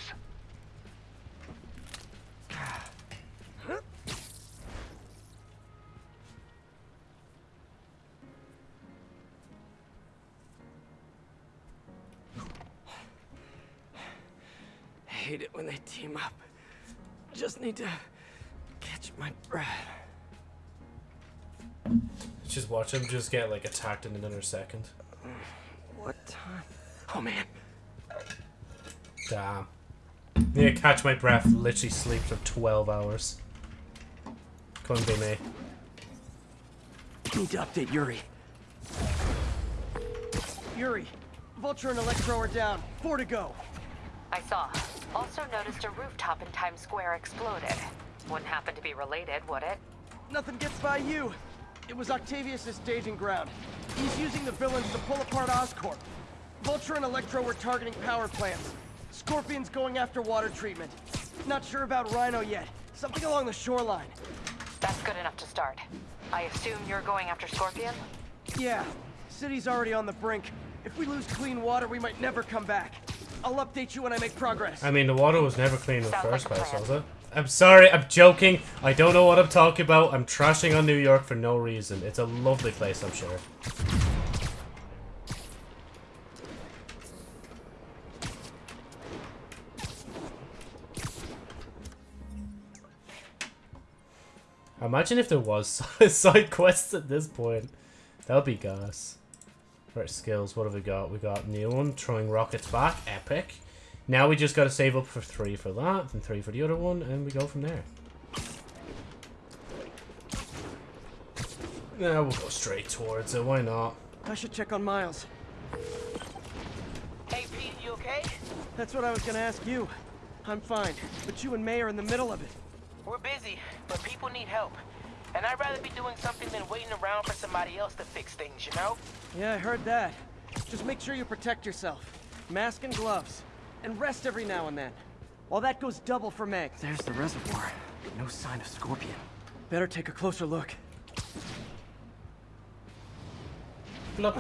Hate it when they team up. Just need to catch my breath. Just watch him just get like attacked in another second. What time? Oh man. Damn. Need to catch my breath. Literally sleep for 12 hours. Couldn't be me. Need to update Yuri. Yuri, Vulture and Electro are down. Four to go. I saw. Also noticed a rooftop in Times Square exploded. Wouldn't happen to be related, would it? Nothing gets by you. It was Octavius' staging ground. He's using the villains to pull apart Oscorp. Vulture and Electro were targeting power plants. Scorpion's going after water treatment. Not sure about Rhino yet. Something along the shoreline. That's good enough to start. I assume you're going after Scorpion? Yeah, city's already on the brink. If we lose clean water, we might never come back. I'll update you when I make progress. I mean, the water was never clean in the first like place, plan. was it? I'm sorry, I'm joking. I don't know what I'm talking about. I'm trashing on New York for no reason. It's a lovely place, I'm sure. Imagine if there was side quests at this point. That would be gas. Right, skills, what have we got? We got new one, throwing rockets back, epic. Now we just gotta save up for three for that, and three for the other one, and we go from there. Now we'll go straight towards it, why not? I should check on Miles. Hey, Pete, you okay? That's what I was gonna ask you. I'm fine, but you and May are in the middle of it. We're busy, but people need help. And I'd rather be doing something than waiting around for somebody else to fix things, you know? Yeah, I heard that. Just make sure you protect yourself. Mask and gloves. And rest every now and then. While that goes double for Meg. There's the reservoir. No sign of Scorpion. Better take a closer look. Look.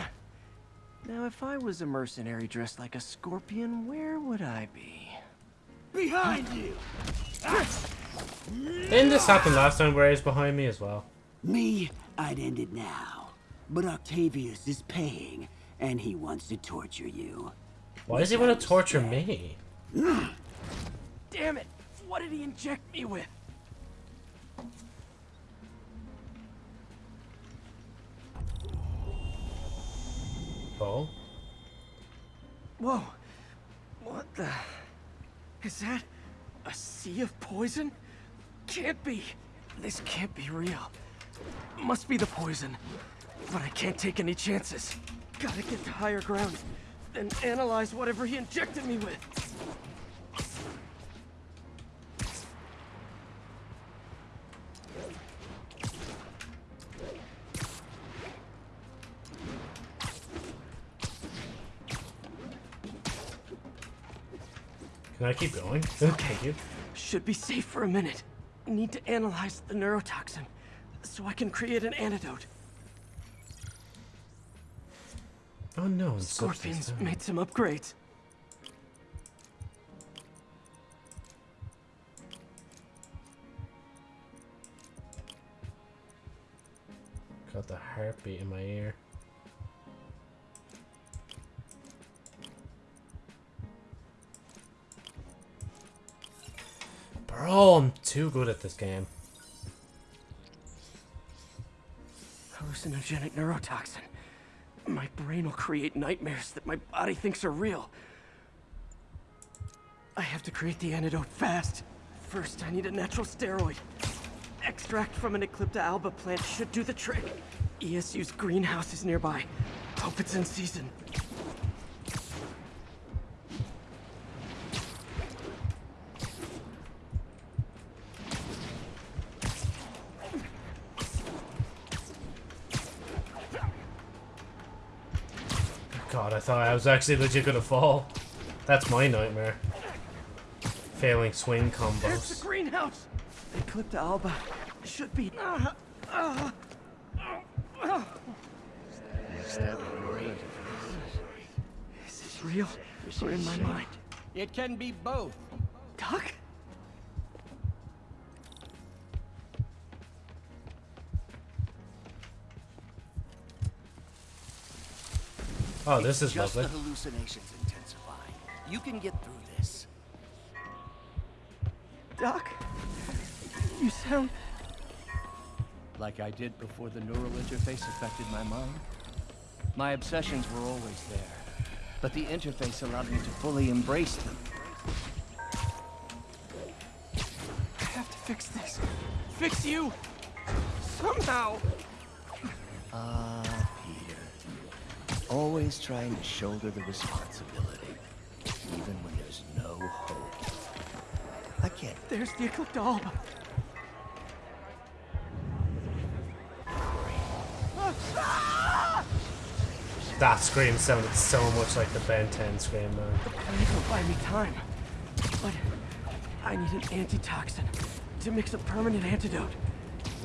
Now, if I was a mercenary dressed like a scorpion, where would I be? Behind you! Didn't this happen last time where he's behind me as well? Me, I'd end it now. But Octavius is paying, and he wants to torture you. Why does he want to torture me? Damn it! What did he inject me with? Paul? Whoa. What the... Is that... a sea of poison? Can't be. This can't be real. Must be the poison. But I can't take any chances. Gotta get to higher ground. Then analyze whatever he injected me with. Can I keep going? okay. you. Should be safe for a minute. Need to analyze the neurotoxin, so I can create an antidote. Oh no, Scorpions made some upgrades. Got the heartbeat in my ear. Bro, I'm too good at this game. Hallucinogenic neurotoxin. My brain will create nightmares that my body thinks are real. I have to create the antidote fast. First, I need a natural steroid. Extract from an Eclipta alba plant should do the trick. ESU's greenhouse is nearby. Hope it's in season. Thought I was actually legit gonna fall. That's my nightmare. Failing swing combos. There's the combos. greenhouse! Eclipta alba should be... Uh, uh, uh, Is this real or in my mind? It can be both. Doc? Oh, this is Just lovely. the hallucinations intensifying. You can get through this. Doc? You sound... Like I did before the neural interface affected my mind. My obsessions were always there, but the interface allowed me to fully embrace them. I have to fix this. Fix you! Somehow! Ah, Peter. Always trying to shoulder the responsibility, even when there's no hope. I can't. There's the Eclipta alba. That scream sounded so much like the Ben 10 scream, man. Please will buy me time. But I need an antitoxin to mix a permanent antidote.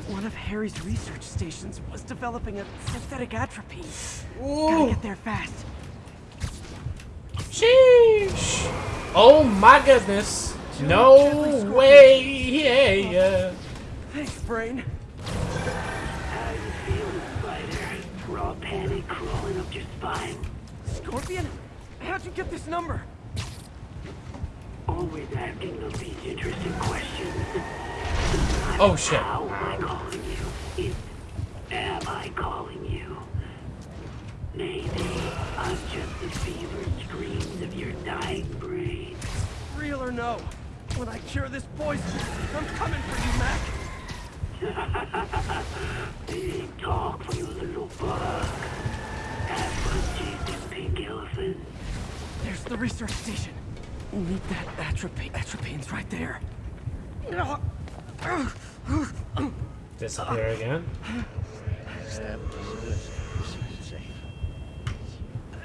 One of Harry's research stations was developing a synthetic atropine. Gotta get there fast. Sheesh! Oh my goodness! No way! Yeah, yeah. Thanks, brain. How you feeling, Spider? Raw panic crawling up your spine. Scorpion? How'd you get this number? Always asking those these interesting questions. Oh shit. How am I calling you? It's am I calling you? Maybe I'm just the fevered screams of your dying brain. Real or no? When I cure this poison, I'm coming for you, Mac. Big talk for you little bug. Have fun chasing pink elephants. There's the research station. We Need that atropine. Atropine's right there. Disappear again.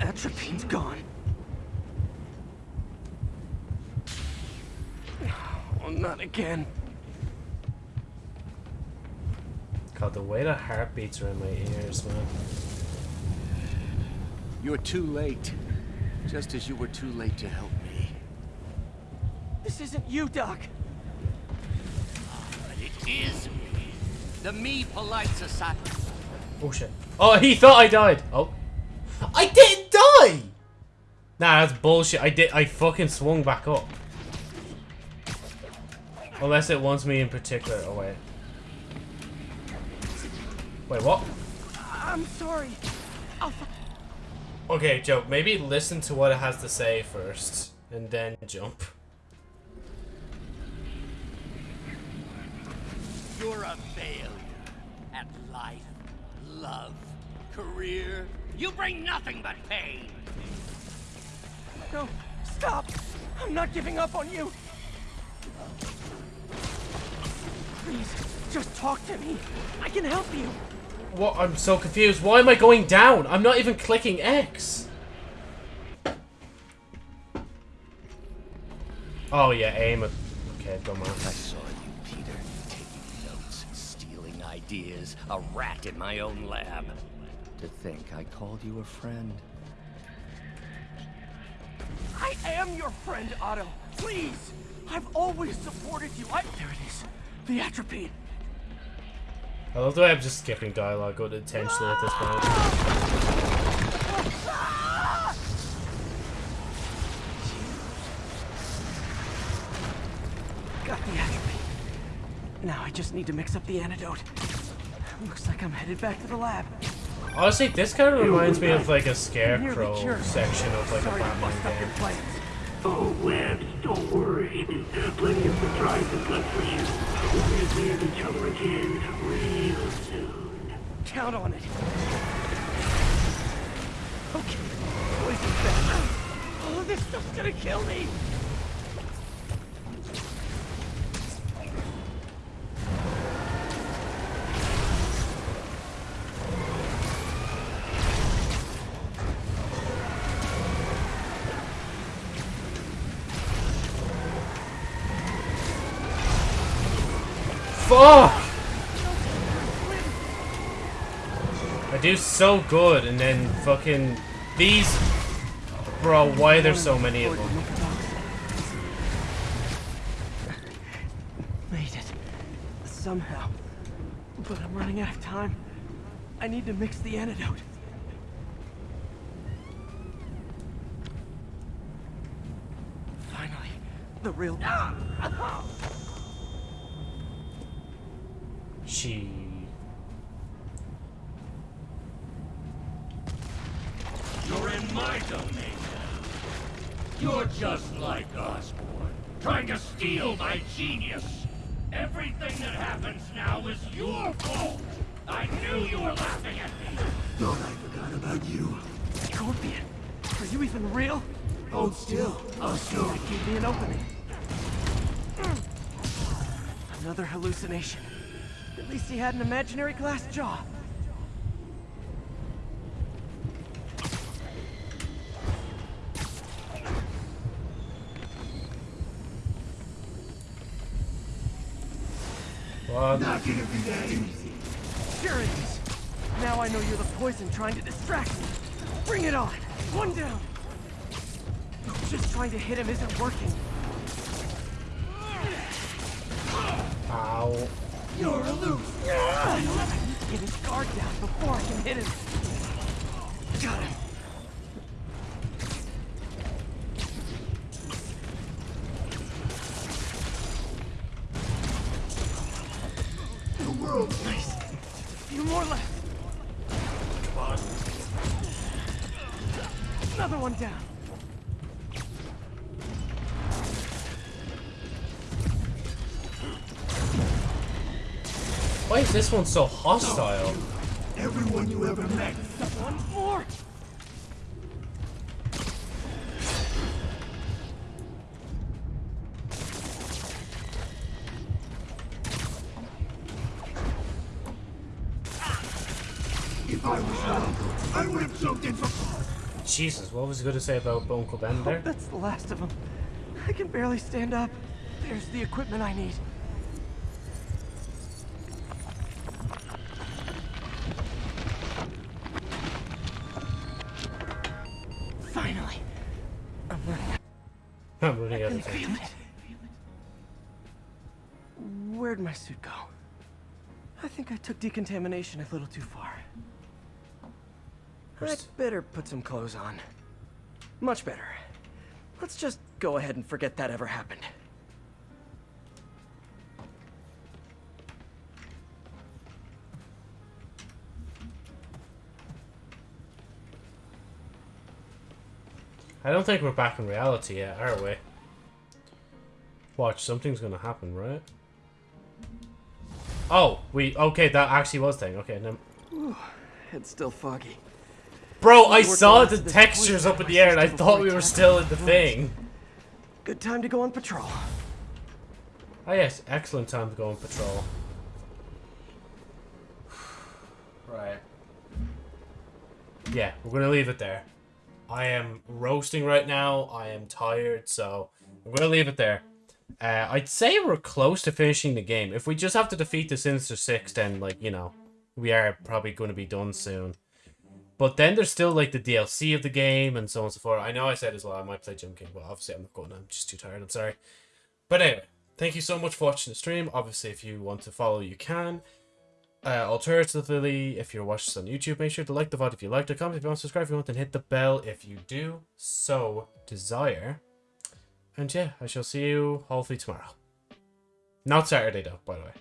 Atropine's gone. Oh, not again. God, the way the heartbeats are in my ears, man. You're too late. Just as you were too late to help me. This isn't you, Doc. But it is me. The Me Polite Society. Oh shit. Oh, he thought I died. Oh. I didn't die! Nah, that's bullshit. I did. I fucking swung back up. Unless it wants me in particular. Oh wait. Wait, what? I'm sorry. I'll Okay, Joe. Maybe listen to what it has to say first, and then jump. You're a failure at life, love, career. You bring nothing but pain. No, stop! I'm not giving up on you! Please, just talk to me. I can help you. What? I'm so confused. Why am I going down? I'm not even clicking X. Oh yeah, aim it. Okay, don't mind. Ideas, a rat in my own lab. To think I called you a friend. I am your friend, Otto. Please! I've always supported you. I... There it is. The atropine. I love the way I'm just skipping dialogue unintentionally at this point. Got the atropine. Now I just need to mix up the antidote. Looks like I'm headed back to the lab. Honestly, this kind of reminds me of like a scarecrow section of like a Sorry to bust Batman up your game. Oh, Webs, don't worry. Plenty of surprises left for you. We'll be seeing each other again real soon. Count on it. Okay. Poison back. Oh, this stuff's gonna kill me. I do so good, and then fucking these. Bro, why are there so many of them? Made it. Somehow. But I'm running out of time. I need to mix the antidote. Finally, the real. She. You're in my domain now. You're just like Osborn, trying to steal my genius. Everything that happens now is your fault. I knew you were laughing at me. Thought I forgot about you. Scorpion, are you even real? Hold still. I'll show That gave me an opening. Another hallucination. At least he had an imaginary glass jaw. What? Not gonna be that easy. Sure it is. Now I know you're the poison trying to distract me. Bring it on. One down. Just trying to hit him isn't working. Ow. You're a loose. I need to get his guard down before I can hit him. Got him. Is this one so hostile? everyone you ever met. One more. If I was you, I would have jumped in for Jesus, what was he going to say about Uncle Ben there? That's the last of them. I can barely stand up. There's the equipment I need. Took decontamination a little too far. I'd better put some clothes on. Much better. Let's just go ahead and forget that ever happened. I don't think we're back in reality yet, are we? Watch, something's gonna happen, right? Oh, we okay. That actually was thing. Okay, no. Whew, it's still foggy. Bro, I saw the textures up in the air, and I thought we were still in the thing. Good time to go on patrol. Oh yes, excellent time to go on patrol. Right. Yeah, we're gonna leave it there. I am roasting right now. I am tired, so we're gonna leave it there. Uh, I'd say we're close to finishing the game. If we just have to defeat the Sinister Six, then like you know, we are probably going to be done soon. But then there's still like the DLC of the game and so on and so forth. I know I said as well I might play Jim King, but obviously I'm not going. I'm just too tired. I'm sorry. But anyway, thank you so much for watching the stream. Obviously, if you want to follow, you can. Uh, alternatively, if you're watching this on YouTube, make sure to like the VOD if you liked it, comment if you want to subscribe if you want, and hit the bell if you do so desire. And yeah, I shall see you hopefully tomorrow. Not Saturday though, by the way.